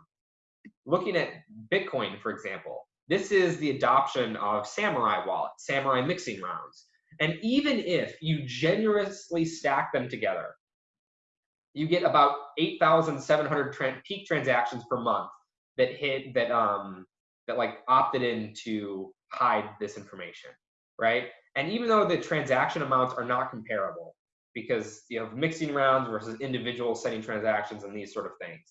Looking at Bitcoin, for example, this is the adoption of Samourai wallet, Samourai mixing rounds. And even if you generously stack them together, you get about 8,700 tra peak transactions per month that hit that um that like opted in to hide this information, right? And even though the transaction amounts are not comparable, because you have mixing rounds versus individual sending transactions and these sort of things,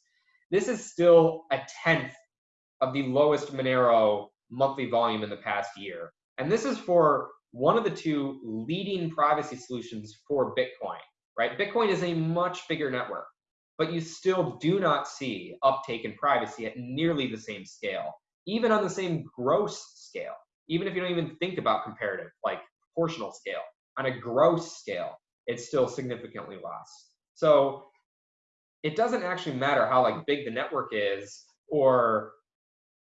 this is still a tenth of the lowest Monero monthly volume in the past year. And this is for one of the two leading privacy solutions for Bitcoin, right? Bitcoin is a much bigger network, but you still do not see uptake in privacy at nearly the same scale, even on the same gross scale, even if you don't even think about comparative, like proportional scale. On a gross scale, it's still significantly less. So it doesn't actually matter how like big the network is or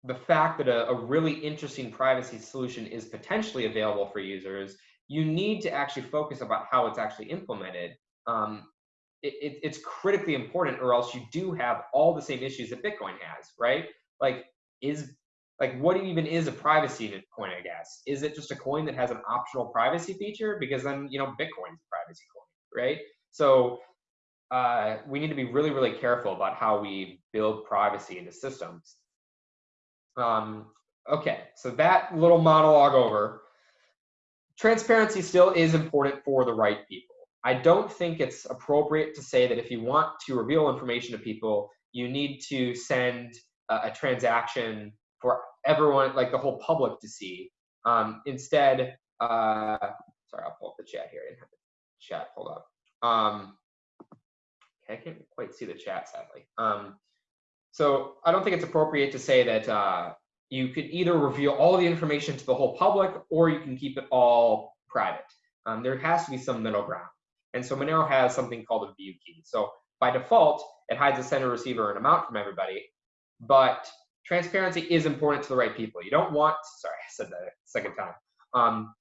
the fact that a, a, really interesting privacy solution is potentially available for users, you need to actually focus about how it's actually implemented. Um, it, it, it's critically important, or else you do have all the same issues that Bitcoin has, right? Like, is like what even is a privacy coin? I guess is it just a coin that has an optional privacy feature? Because then you know Bitcoin's a privacy coin, right? So uh, we need to be really, really careful about how we build privacy into systems. Um, okay, so that little monologue over. Transparency still is important for the right people. I don't think it's appropriate to say that if you want to reveal information to people, you need to send a, a transaction for everyone, like the whole public to see. Um, instead, uh, sorry, I'll pull up the chat here. I didn't have the chat pulled up. Um, I can't quite see the chat, sadly. Um, so I don't think it's appropriate to say that uh, you could either reveal all the information to the whole public or you can keep it all private. Um, there has to be some middle ground. And so Monero has something called a view key. So by default, it hides the sender, receiver, and amount from everybody. But transparency is important to the right people. You don't want, sorry, I said that a second time. Um,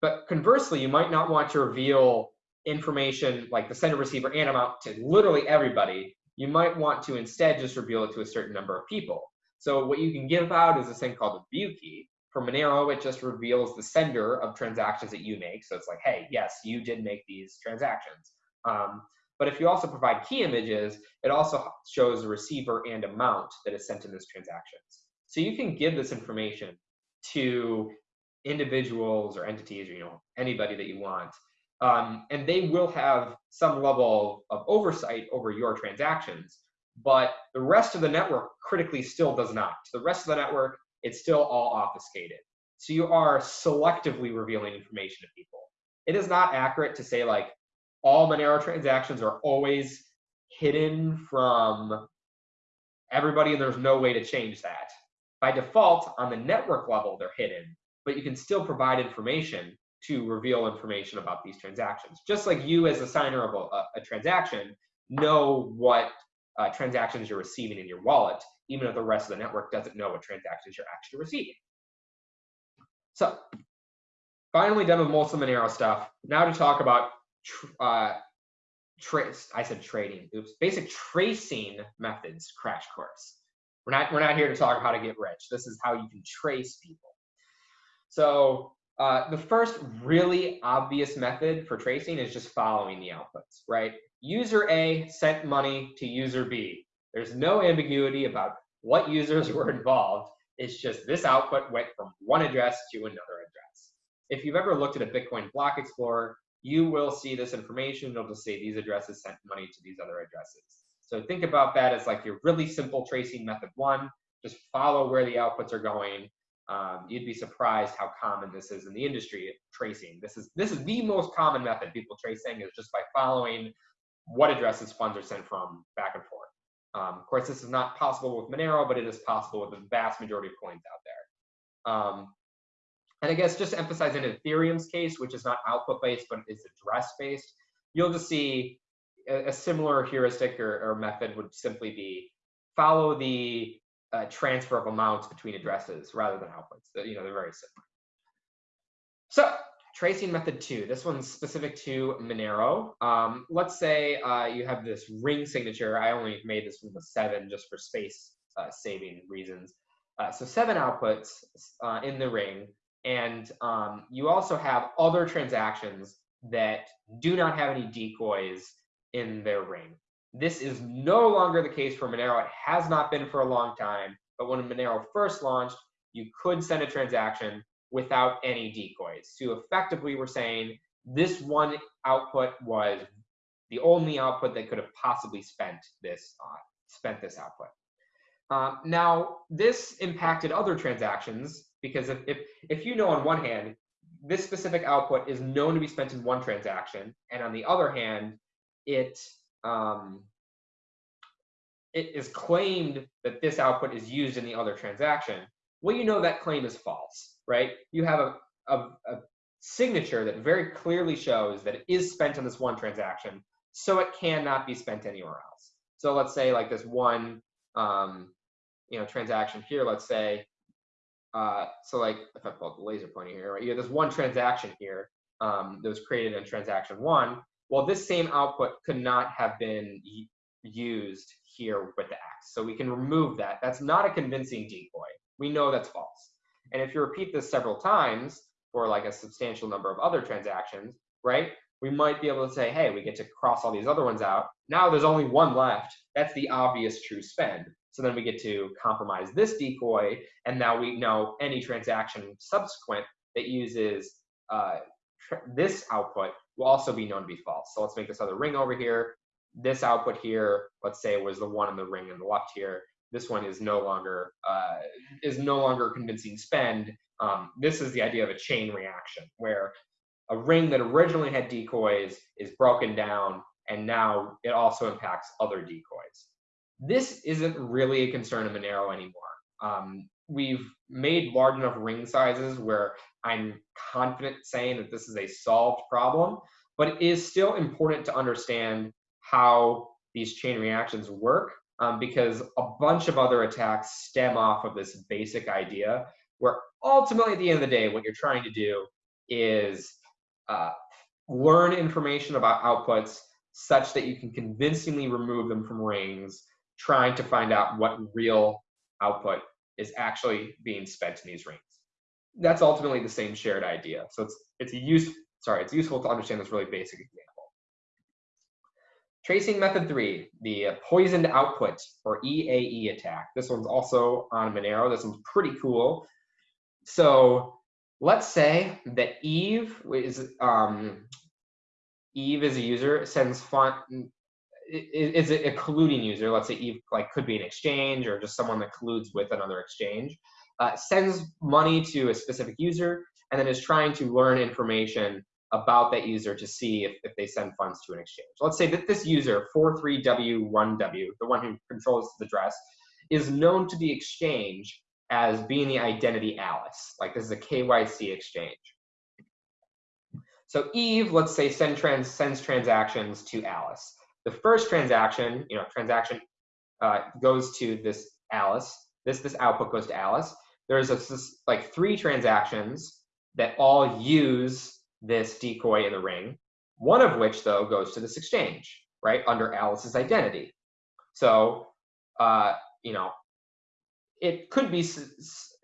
but conversely, you might not want to reveal information like the sender, receiver, and amount to literally everybody you might want to instead just reveal it to a certain number of people. So what you can give out is this thing called a view key. For Monero, it just reveals the sender of transactions that you make. So it's like, hey, yes, you did make these transactions. Um, but if you also provide key images, it also shows the receiver and amount that is sent in those transactions. So you can give this information to individuals or entities or you know anybody that you want um, and they will have some level of oversight over your transactions. But the rest of the network critically still does not. To The rest of the network, it's still all obfuscated. So you are selectively revealing information to people. It is not accurate to say like all Monero transactions are always hidden from everybody and there's no way to change that. By default, on the network level, they're hidden, but you can still provide information to reveal information about these transactions. Just like you as a signer of a, a transaction know what uh, transactions you're receiving in your wallet, even if the rest of the network doesn't know what transactions you're actually receiving. So finally done with the Monero stuff. Now to talk about uh. I said trading. Oops. Basic tracing methods crash course. We're not we're not here to talk about how to get rich. This is how you can trace people. So uh, the first really obvious method for tracing is just following the outputs, right? User A sent money to user B. There's no ambiguity about what users were involved. It's just this output went from one address to another address. If you've ever looked at a Bitcoin block explorer, you will see this information. It'll just say these addresses sent money to these other addresses. So think about that as like your really simple tracing method one. Just follow where the outputs are going um, you'd be surprised how common this is in the industry tracing. This is this is the most common method people tracing is just by following what addresses funds are sent from back and forth. Um, of course, this is not possible with Monero, but it is possible with the vast majority of coins out there. Um, and I guess just emphasizing Ethereum's case, which is not output based, but is address based, you'll just see a, a similar heuristic or, or method would simply be follow the uh, transfer of amounts between addresses rather than outputs. You know, they're very similar. So tracing method two, this one's specific to Monero. Um, let's say uh, you have this ring signature. I only made this one with seven just for space uh, saving reasons. Uh, so seven outputs uh, in the ring. And um, you also have other transactions that do not have any decoys in their ring. This is no longer the case for Monero. It has not been for a long time. But when Monero first launched, you could send a transaction without any decoys. So effectively, we're saying this one output was the only output that could have possibly spent this uh, spent this output. Uh, now, this impacted other transactions because if, if, if you know on one hand, this specific output is known to be spent in one transaction, and on the other hand, it um, it is claimed that this output is used in the other transaction. Well, you know that claim is false, right? You have a, a, a signature that very clearly shows that it is spent on this one transaction, so it cannot be spent anywhere else. So let's say like this one, um, you know, transaction here. Let's say, uh, so like if I pull up the laser pointer here, right? You have this one transaction here um, that was created in transaction one. Well, this same output could not have been used here with the X. So we can remove that. That's not a convincing decoy. We know that's false. And if you repeat this several times for like a substantial number of other transactions, right? We might be able to say, hey, we get to cross all these other ones out. Now there's only one left. That's the obvious true spend. So then we get to compromise this decoy, and now we know any transaction subsequent that uses uh, this output will also be known to be false. So let's make this other ring over here. This output here, let's say was the one in the ring in the left here. This one is no longer uh, is no longer convincing spend. Um, this is the idea of a chain reaction where a ring that originally had decoys is broken down and now it also impacts other decoys. This isn't really a concern of Monero anymore. Um, we've made large enough ring sizes where I'm confident saying that this is a solved problem, but it is still important to understand how these chain reactions work um, because a bunch of other attacks stem off of this basic idea where ultimately at the end of the day, what you're trying to do is uh, learn information about outputs such that you can convincingly remove them from rings, trying to find out what real output is actually being spent in these rings. That's ultimately the same shared idea. So it's it's a use sorry, it's useful to understand this really basic example. Tracing method three, the poisoned output or EAE attack. This one's also on Monero. This one's pretty cool. So let's say that Eve is um, Eve is a user sends font is it a colluding user? Let's say Eve like could be an exchange or just someone that colludes with another exchange. Uh, sends money to a specific user and then is trying to learn information about that user to see if, if they send funds to an exchange. Let's say that this user, 43W1W, the one who controls the address, is known to the exchange as being the identity Alice. Like this is a KYC exchange. So Eve, let's say, send trans, sends transactions to Alice. The first transaction, you know, transaction uh, goes to this Alice. This this output goes to Alice. There's a, this, like three transactions that all use this decoy in the ring. One of which though goes to this exchange, right, under Alice's identity. So, uh, you know, it could be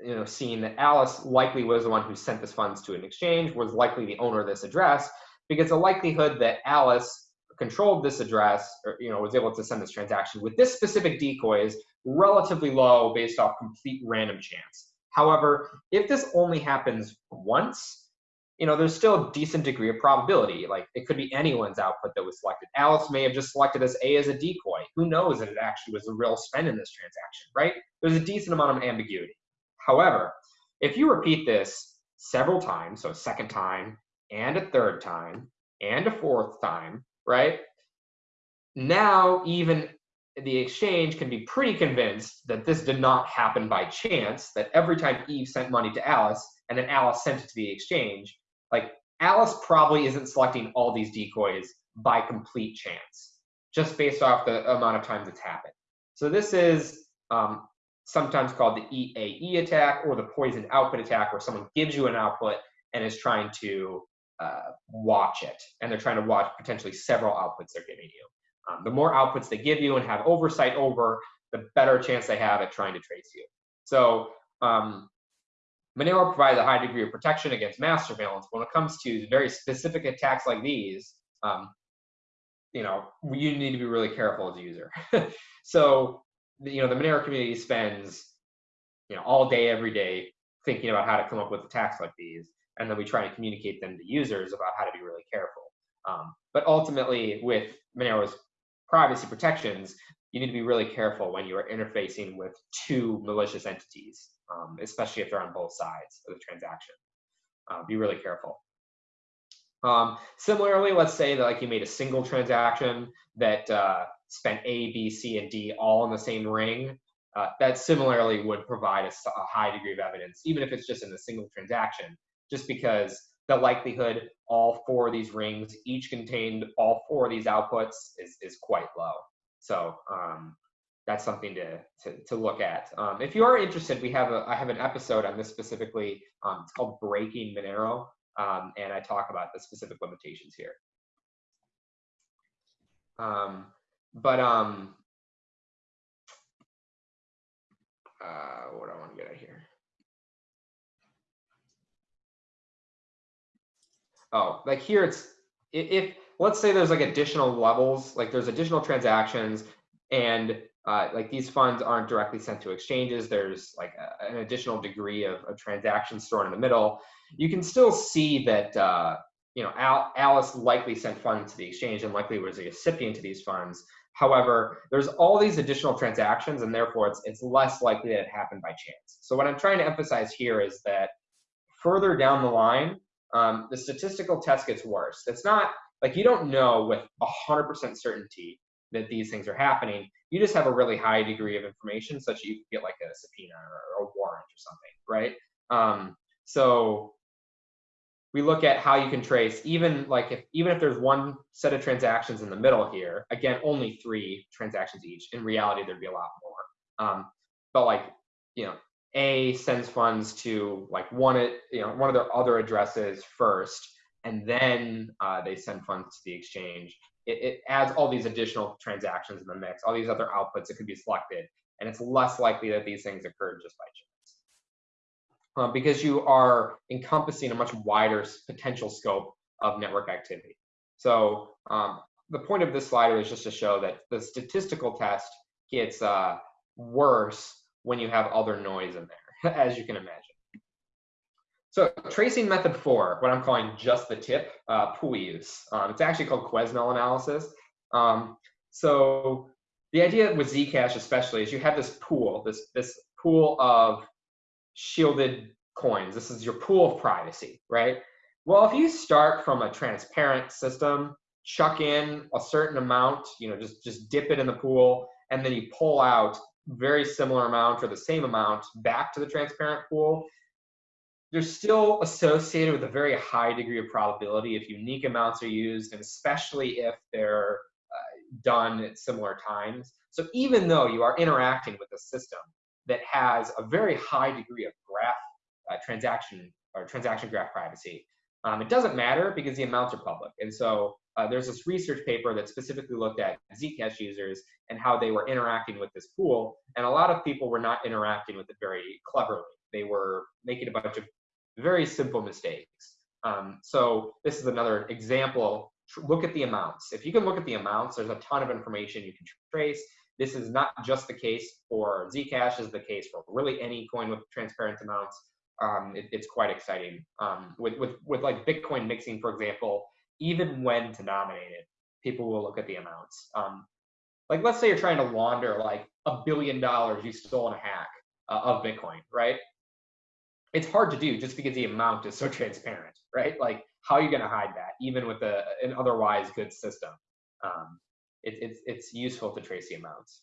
you know seen that Alice likely was the one who sent this funds to an exchange, was likely the owner of this address, because the likelihood that Alice controlled this address or you know was able to send this transaction with this specific decoy is relatively low based off complete random chance. However, if this only happens once, you know, there's still a decent degree of probability. Like it could be anyone's output that was selected. Alice may have just selected as A as a decoy. Who knows that it actually was a real spend in this transaction, right? There's a decent amount of ambiguity. However, if you repeat this several times, so a second time and a third time and a fourth time, right? Now, even the exchange can be pretty convinced that this did not happen by chance, that every time Eve sent money to Alice and then Alice sent it to the exchange, like Alice probably isn't selecting all these decoys by complete chance, just based off the amount of times it's happened. So this is um, sometimes called the EAE attack or the poisoned output attack, where someone gives you an output and is trying to uh, watch it, and they're trying to watch potentially several outputs they're giving you. Um, the more outputs they give you and have oversight over, the better chance they have at trying to trace you. So um, Monero provides a high degree of protection against mass surveillance. When it comes to very specific attacks like these, um, you know, you need to be really careful as a user. so, you know, the Monero community spends, you know, all day, every day thinking about how to come up with attacks like these. And then we try and communicate them to users about how to be really careful. Um, but ultimately, with Monero's privacy protections, you need to be really careful when you are interfacing with two malicious entities, um, especially if they're on both sides of the transaction. Uh, be really careful. Um, similarly, let's say that like you made a single transaction that uh, spent A, B, C, and D all in the same ring. Uh, that similarly would provide a, a, high degree of evidence, even if it's just in a single transaction, just because the likelihood all four of these rings each contained all four of these outputs is, is quite low. So um, that's something to, to, to look at. Um, if you are interested, we have a, I have an episode on this specifically. Um, it's called Breaking Monero, um, and I talk about the specific limitations here. Um, but um, uh, what do I want to get at here? Oh, like here it's if let's say there's like additional levels, like there's additional transactions and uh, like these funds aren't directly sent to exchanges. There's like a, an additional degree of, of transactions stored in the middle. You can still see that uh, you know Al Alice likely sent funds to the exchange and likely was a recipient to these funds. However, there's all these additional transactions, and therefore it's it's less likely that it happened by chance. So what I'm trying to emphasize here is that further down the line, um, the statistical test gets worse. It's not like you don't know with 100% certainty that these things are happening. You just have a really high degree of information, such that you get like a subpoena or, a warrant or something, right? Um, so we look at how you can trace even like if even if there's one set of transactions in the middle here, again, only three transactions each. In reality, there'd be a lot more. Um, but like you know, A sends funds to like one you know one of their other addresses first, and then uh, they send funds to the exchange. It, it, adds all these additional transactions in the mix, all these other outputs that could be selected, and it's less likely that these things occur just by chance. Um, because you are encompassing a much wider potential scope of network activity. So um, the point of this slide is just to show that the statistical test gets uh, worse when you have other noise in there, as you can imagine. So tracing method four, what I'm calling just the tip, uh, use. Um, it's actually called Quesnel analysis. Um, so the idea with Zcash especially is you have this pool, this, this pool of shielded coins. This is your pool of privacy, right? Well, if you start from a transparent system, chuck in a certain amount, you know, just, just dip it in the pool, and then you pull out very similar amount or the same amount back to the transparent pool, they're still associated with a very high degree of probability if unique amounts are used, and especially if they're uh, done at similar times. So even though you are interacting with a system that has a very high degree of graph uh, transaction or transaction graph privacy, um, it doesn't matter because the amounts are public. And so uh, there's this research paper that specifically looked at Zcash users and how they were interacting with this pool. And a lot of people were not interacting with it very cleverly. They were making a bunch of very simple mistakes. Um, so this is another example. Look at the amounts. If you can look at the amounts, there's a ton of information you can trace. This is not just the case for Zcash, is the case for really any coin with transparent amounts. Um, it, it's quite exciting. Um, with, with, with like Bitcoin mixing, for example, even when denominated, people will look at the amounts. Um, like let's say you're trying to launder like a billion dollars you stole in a hack uh, of Bitcoin, right? it's hard to do just because the amount is so transparent, right? Like, how are you going to hide that, even with a, an otherwise good system? Um, it, it's, it's useful to trace the amounts.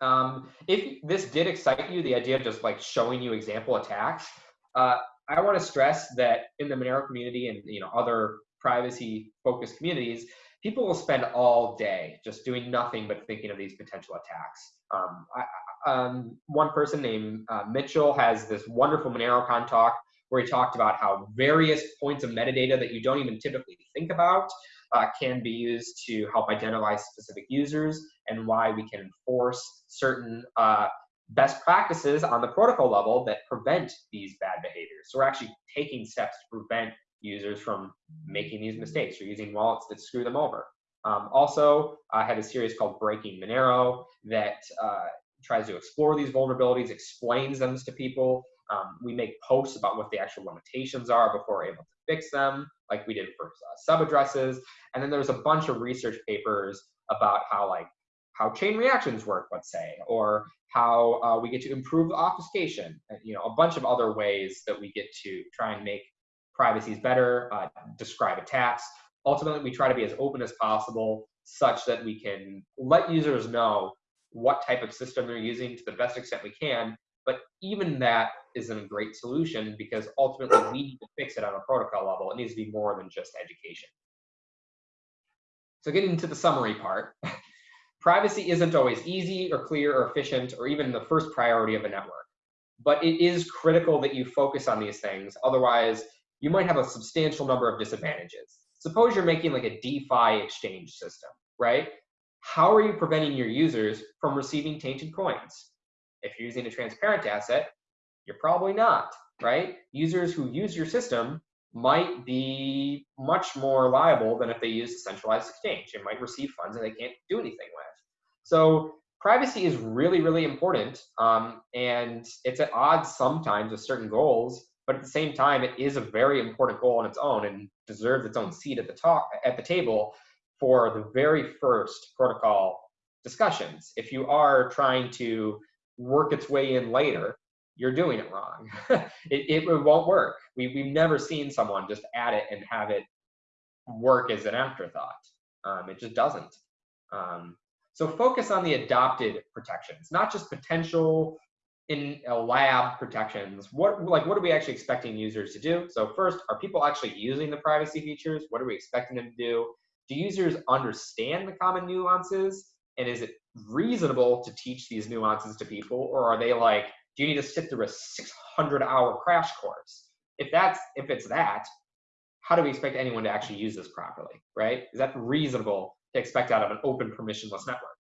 Um, if this did excite you, the idea of just like showing you example attacks, uh, I want to stress that in the Monero community and you know other privacy focused communities, people will spend all day just doing nothing but thinking of these potential attacks. Um, I, um, one person named uh, Mitchell has this wonderful MoneroCon talk where he talked about how various points of metadata that you don't even typically think about uh, can be used to help identify specific users and why we can enforce certain uh, best practices on the protocol level that prevent these bad behaviors. So we're actually taking steps to prevent users from making these mistakes or using wallets that screw them over. Um, also, I have a series called Breaking Monero that uh, tries to explore these vulnerabilities, explains them to people. Um, we make posts about what the actual limitations are before we're able to fix them, like we did for uh, sub addresses. And then there's a bunch of research papers about how like how chain reactions work, let's say, or how uh, we get to improve the obfuscation, you know, a bunch of other ways that we get to try and make privacy is better, uh, describe attacks. Ultimately, we try to be as open as possible such that we can let users know what type of system they're using to the best extent we can. But even that isn't a great solution because ultimately we need to fix it on a protocol level. It needs to be more than just education. So getting to the summary part, privacy isn't always easy or clear or efficient or even the first priority of a network. But it is critical that you focus on these things. Otherwise, you might have a substantial number of disadvantages. Suppose you're making like a DeFi exchange system, right? How are you preventing your users from receiving tainted coins? If you're using a transparent asset, you're probably not, right? Users who use your system might be much more liable than if they use a centralized exchange. They might receive funds and they can't do anything with. So privacy is really, really important. Um, and it's at odds sometimes with certain goals but at the same time, it is a very important goal on its own and deserves its own seat at the at the table for the very first protocol discussions. If you are trying to work its way in later, you're doing it wrong. it, it, won't work. We, we've never seen someone just add it and have it work as an afterthought. Um, it just doesn't. Um, so focus on the adopted protections, not just potential in a lab protections, what like what are we actually expecting users to do? So first, are people actually using the privacy features? What are we expecting them to do? Do users understand the common nuances? And is it reasonable to teach these nuances to people? Or are they like, do you need to sit through a 600 hour crash course? If that's if it's that, how do we expect anyone to actually use this properly, right? Is that reasonable to expect out of an open permissionless network?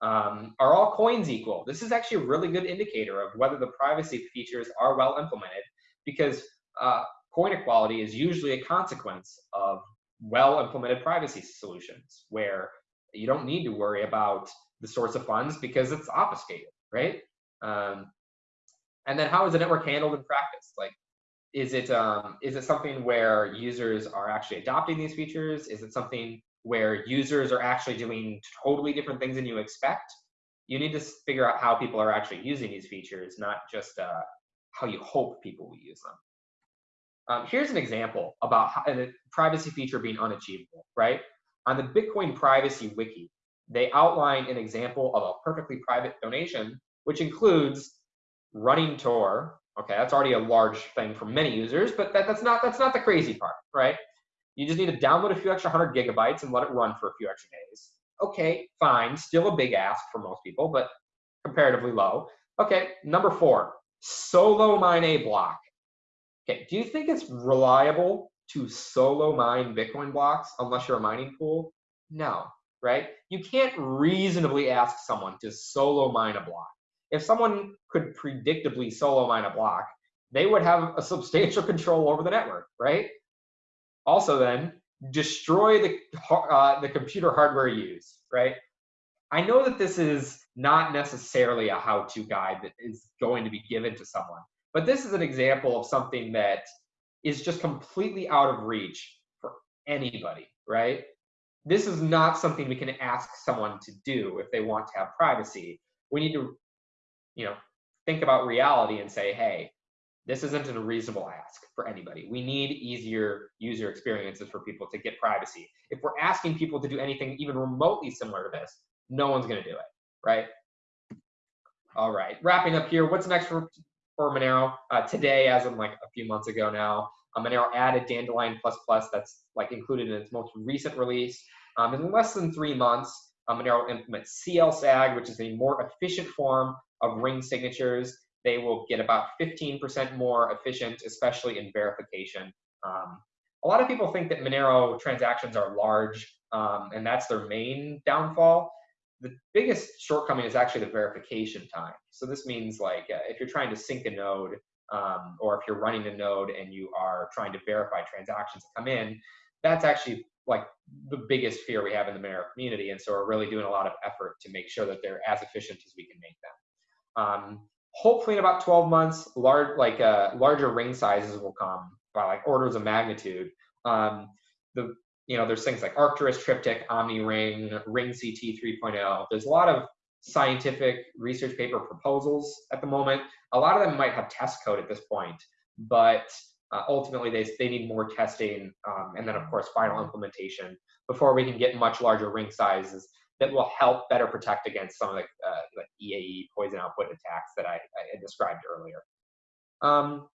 Um, are all coins equal? This is actually a really good indicator of whether the privacy features are well implemented because uh, coin equality is usually a consequence of well implemented privacy solutions where you don't need to worry about the source of funds because it's obfuscated, right? Um, and then how is the network handled in practice? Like, is it um, is it something where users are actually adopting these features? Is it something where users are actually doing totally different things than you expect, you need to figure out how people are actually using these features, not just uh, how you hope people will use them. Um, here's an example about how, a privacy feature being unachievable, right? On the Bitcoin Privacy Wiki, they outline an example of a perfectly private donation, which includes running Tor. Okay, that's already a large thing for many users, but that, that's not that's not the crazy part, right? You just need to download a few extra hundred gigabytes and let it run for a few extra days. Okay, fine. Still a big ask for most people, but comparatively low. Okay, number four, solo mine a block. Okay, do you think it's reliable to solo mine Bitcoin blocks unless you're a mining pool? No, right? You can't reasonably ask someone to solo mine a block. If someone could predictably solo mine a block, they would have a substantial control over the network, right? also then destroy the uh, the computer hardware used, right? I know that this is not necessarily a how-to guide that is going to be given to someone, but this is an example of something that is just completely out of reach for anybody, right? This is not something we can ask someone to do if they want to have privacy. We need to, you know, think about reality and say, hey, this isn't a reasonable ask for anybody. We need easier user experiences for people to get privacy. If we're asking people to do anything even remotely similar to this, no one's going to do it, right? All right, wrapping up here. What's next for, for Monero? Uh, today, as in like a few months ago now, uh, Monero added Dandelion++. Plus that's like included in its most recent release. Um, in less than three months, um, Monero will implement CLSAG, which is a more efficient form of ring signatures. They will get about 15% more efficient, especially in verification. Um, a lot of people think that Monero transactions are large, um, and that's their main downfall. The biggest shortcoming is actually the verification time. So this means like uh, if you're trying to sync a node, um, or if you're running a node and you are trying to verify transactions that come in, that's actually like the biggest fear we have in the Monero community. And so we're really doing a lot of effort to make sure that they're as efficient as we can make them. Um, hopefully in about 12 months, large, like uh, larger ring sizes will come by like orders of magnitude. Um, the you know there's things like Arcturus Triptych, Omni Ring, RingCT 3.0. There's a lot of scientific research paper proposals at the moment. A lot of them might have test code at this point, but uh, ultimately they, they need more testing um, and then of course final implementation before we can get much larger ring sizes that will help better protect against some of the uh, like EAE poison output attacks that I, I described earlier. Um,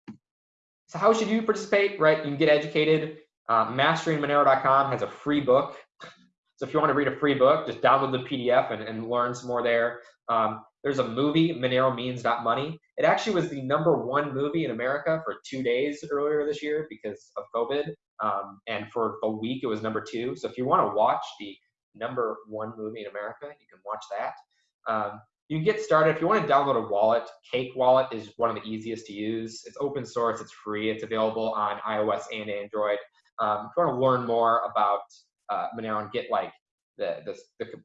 so how should you participate, right? You can get educated. Uh, masteringmonero.com has a free book. So if you want to read a free book, just download the PDF and, and learn some more there. Um, there's a movie, Monero Means Not Money. It actually was the number one movie in America for two days earlier this year because of COVID. Um, and for a week, it was number two. So if you want to watch the number one movie in America, you can watch that. Um, you can get started if you want to download a wallet. Cake Wallet is one of the easiest to use. It's open source, it's free, it's available on iOS and Android. Um, if you want to learn more about uh, Monero and get like the, the, the um,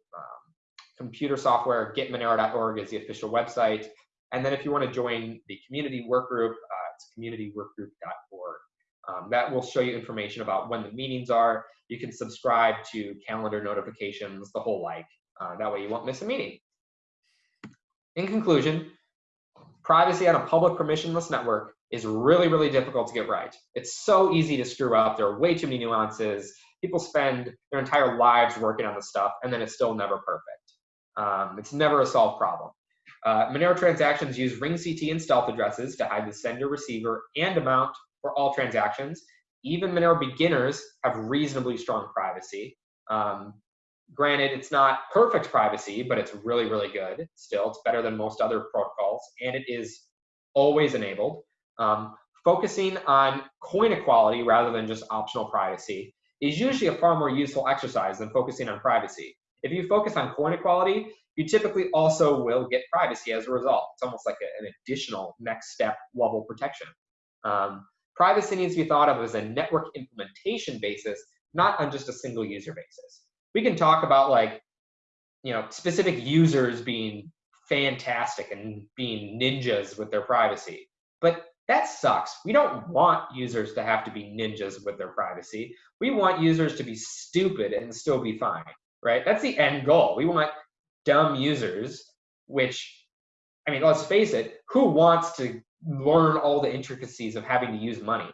computer software, getmonero.org is the official website. And then if you want to join the community work group, uh, it's communityworkgroup.org. Um, that will show you information about when the meetings are. You can subscribe to calendar notifications, the whole like. Uh, that way you won't miss a meeting. In conclusion, privacy on a public permissionless network is really, really difficult to get right. It's so easy to screw up. There are way too many nuances. People spend their entire lives working on this stuff, and then it's still never perfect. Um, it's never a solved problem. Uh, Monero transactions use RingCT and stealth addresses to hide the sender, receiver, and amount for all transactions. Even Monero beginners have reasonably strong privacy. Um, granted, it's not perfect privacy, but it's really, really good. Still, it's better than most other protocols, and it is always enabled. Um, focusing on coin equality rather than just optional privacy is usually a far more useful exercise than focusing on privacy. If you focus on coin equality, you typically also will get privacy as a result. It's almost like a, an additional next step level protection. Um, privacy needs to be thought of as a network implementation basis, not on just a single user basis. We can talk about like, you know, specific users being fantastic and being ninjas with their privacy, but that sucks. We don't want users to have to be ninjas with their privacy. We want users to be stupid and still be fine right? That's the end goal. We want dumb users, which, I mean, let's face it, who wants to learn all the intricacies of having to use money?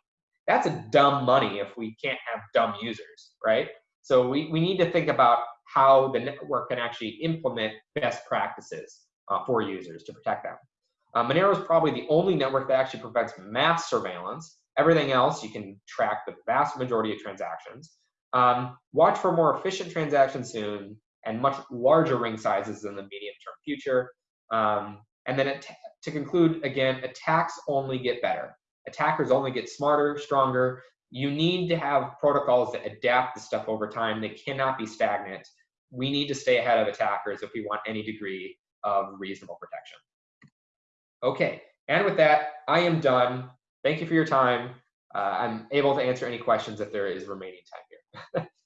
That's a dumb money if we can't have dumb users, right? So we, we need to think about how the network can actually implement best practices uh, for users to protect them. Uh, Monero is probably the only network that actually prevents mass surveillance. Everything else, you can track the vast majority of transactions. Um, watch for more efficient transactions soon and much larger ring sizes in the medium-term future. Um, and then to conclude, again, attacks only get better. Attackers only get smarter, stronger. You need to have protocols that adapt the stuff over time. They cannot be stagnant. We need to stay ahead of attackers if we want any degree of reasonable protection. Okay, and with that, I am done. Thank you for your time. Uh, I'm able to answer any questions if there is remaining time here.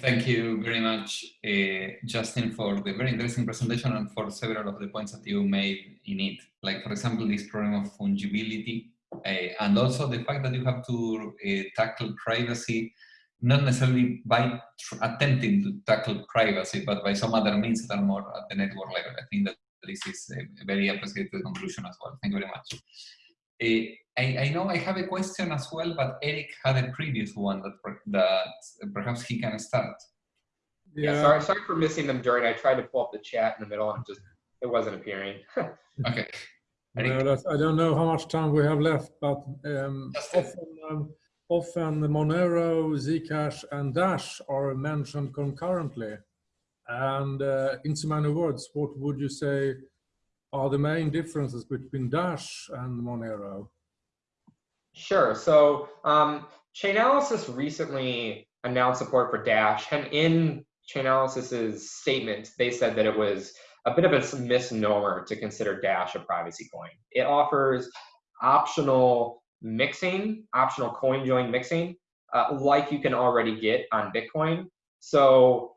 Thank you very much, uh, Justin, for the very interesting presentation and for several of the points that you made in it. Like, for example, this problem of fungibility uh, and also the fact that you have to uh, tackle privacy, not necessarily by attempting to tackle privacy, but by some other means that are more at the network level. I think that this is a very appreciated conclusion as well. Thank you very much. Uh, I, I, know I have a question as well, but Eric had a previous one that, that perhaps he can start. Yeah. yeah, sorry, sorry for missing them during. I tried to pull up the chat in the middle and just it wasn't appearing. okay. No, I don't know how much time we have left, but um, often, um, often the Monero, Zcash, and Dash are mentioned concurrently. And uh, in so many words, what would you say are the main differences between Dash and Monero? Sure. So um, Chainalysis recently announced support for Dash, and in Chainalysis's statement, they said that it was a bit of a misnomer to consider Dash a privacy coin. It offers optional mixing, optional coin join mixing, uh, like you can already get on Bitcoin. So,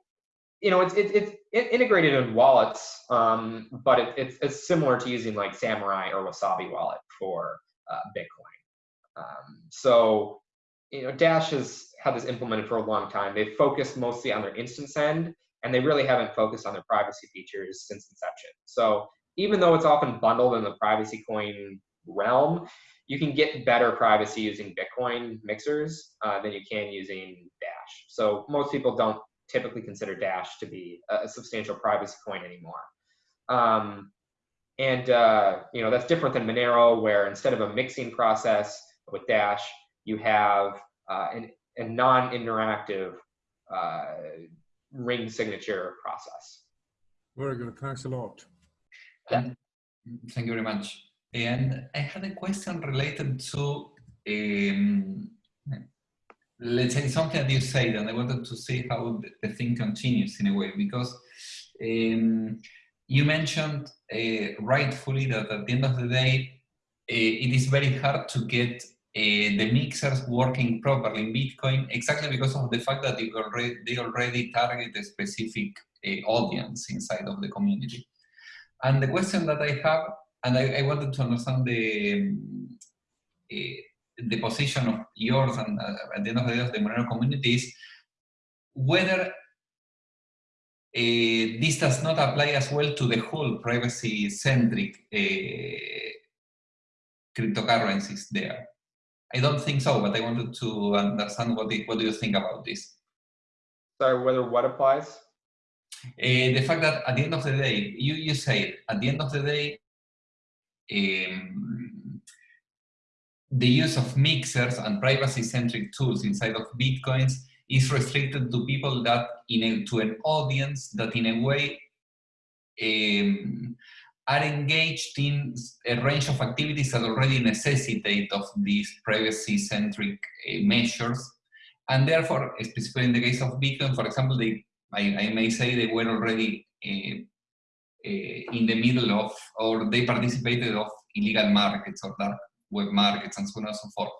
you know, it's it's, it's integrated in wallets, um, but it, it's, it's similar to using like Samourai or Wasabi wallet for uh, Bitcoin. Um, so, you know, Dash has had this implemented for a long time. They've focused mostly on their InstantSend, and they really haven't focused on their privacy features since inception. So even though it's often bundled in the privacy coin realm, you can get better privacy using Bitcoin mixers uh, than you can using Dash. So most people don't typically consider Dash to be a, substantial privacy coin anymore. Um, and uh, you know that's different than Monero, where instead of a mixing process with Dash, you have uh, an, a non-interactive uh, ring signature process. Very good. Thanks a lot. And thank you very much. And I had a question related to, um, let's say, something that you said, and I wanted to see how the, thing continues in a way, because um, you mentioned uh, rightfully that at the end of the day, uh, it is very hard to get uh, the mixers working properly in Bitcoin exactly because of the fact that already, they already target a specific uh, audience inside of the community. And the question that I have, and I, I wanted to understand the, uh, the position of yours and at the end of the day of the Monero community is whether uh, this does not apply as well to the whole privacy-centric uh, cryptocurrencies there. I don't think so, but I wanted to understand what, the, what do you think about this? Sorry, whether what applies? Uh, the fact that at the end of the day, you, you say at the end of the day, um, the use of mixers and privacy-centric tools inside of Bitcoins is restricted to people that in a, to an audience that in a way um, are engaged in a range of activities that already necessitate of these privacy-centric uh, measures. And therefore, specifically in the case of Bitcoin, for example, they, I, I may say they were already uh, uh, in the middle of, or they participated of illegal markets or dark web markets and so on and so forth.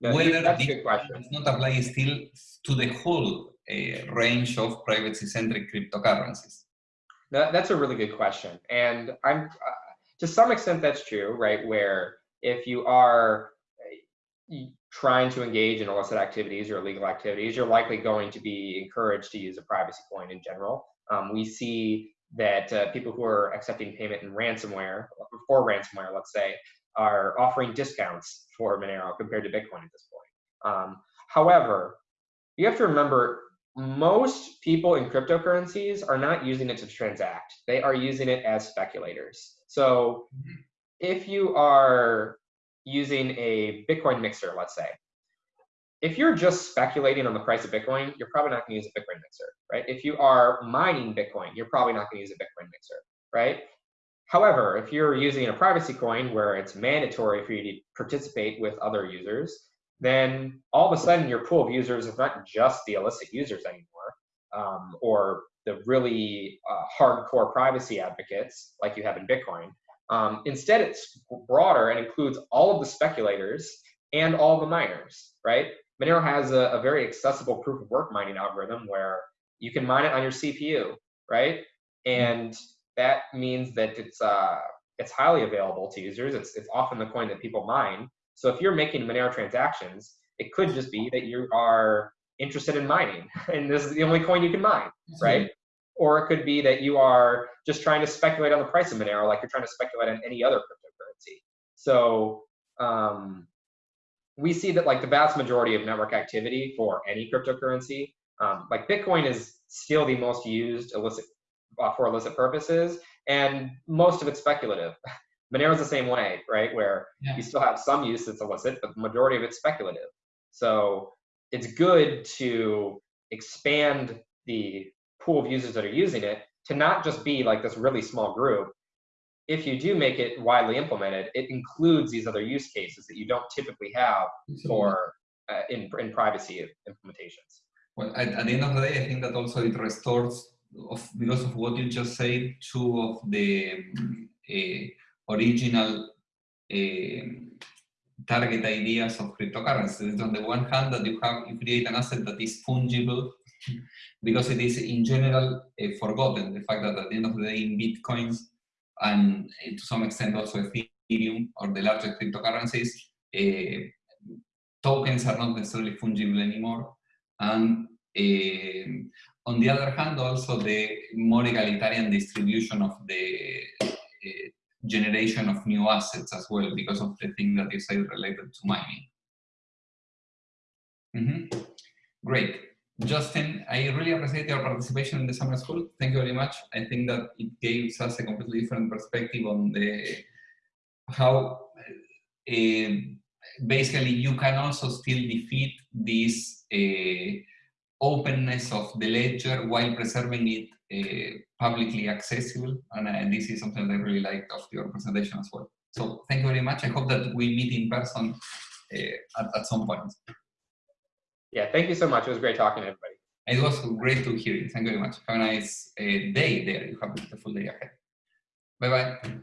No, Whether that's a good question. does not apply still to the whole uh, range of privacy-centric cryptocurrencies. That, that's a really good question. And I'm, uh, to some extent, that's true, right? Where if you are uh, trying to engage in illicit activities or illegal activities, you're likely going to be encouraged to use a privacy coin in general. Um, we see that uh, people who are accepting payment in ransomware, for ransomware, let's say, are offering discounts for Monero compared to Bitcoin at this point. Um, however, you have to remember most people in cryptocurrencies are not using it to transact. They are using it as speculators. So mm-hmm. if you are using a Bitcoin mixer, let's say, if you're just speculating on the price of Bitcoin, you're probably not going to use a Bitcoin mixer, right? If you are mining Bitcoin, you're probably not going to use a Bitcoin mixer, right? However, if you're using a privacy coin where it's mandatory for you to participate with other users, then all of a sudden your pool of users is not just the illicit users anymore, um, or the really uh, hardcore privacy advocates like you have in Bitcoin. Um, instead, it's broader and includes all of the speculators and all the miners, right? Monero has a, a, very accessible proof of work mining algorithm where you can mine it on your CPU, right? And that means that it's uh, it's highly available to users. It's it's often the coin that people mine, so if you're making Monero transactions, it could just be that you are interested in mining and this is the only coin you can mine, right? Or it could be that you are just trying to speculate on the price of Monero like you're trying to speculate on any other cryptocurrency. So um, we see that like the vast majority of network activity for any cryptocurrency, um, like Bitcoin is still the most used illicit uh, for illicit purposes, and most of it's speculative. Monero is the same way, right? Where yeah. you still have some use that's illicit, but the majority of it's speculative. So it's good to expand the pool of users that are using it to not just be like this really small group. If you do make it widely implemented, it includes these other use cases that you don't typically have for uh, in, in privacy implementations. Well, at, at, the end of the day, I think that also it restores, of, because of what you just said, two of the uh, original uh, target ideas of cryptocurrencies. On the one hand, that you have you create an asset that is fungible because it is in general uh, forgotten. The fact that at the end of the day, in bitcoins and to some extent also Ethereum or the larger cryptocurrencies, tokens are not necessarily fungible anymore. And on the other hand, also the more egalitarian distribution of the uh, generation of new assets as well because of the thing that you said related to mining. Mm -hmm. Great. Justin, I really appreciate your participation in the summer school. Thank you very much. I think that it gives us a completely different perspective on the how uh, basically you can also still defeat this uh, openness of the ledger while preserving it uh, publicly accessible. And uh, this is something that I really liked of your presentation as well. So thank you very much. I hope that we meet in person uh, at, at some point. Yeah, thank you so much. It was great talking to everybody. It was great to hear you. Thank you very much. Have a nice uh, day there. You have a beautiful day ahead. Bye-bye.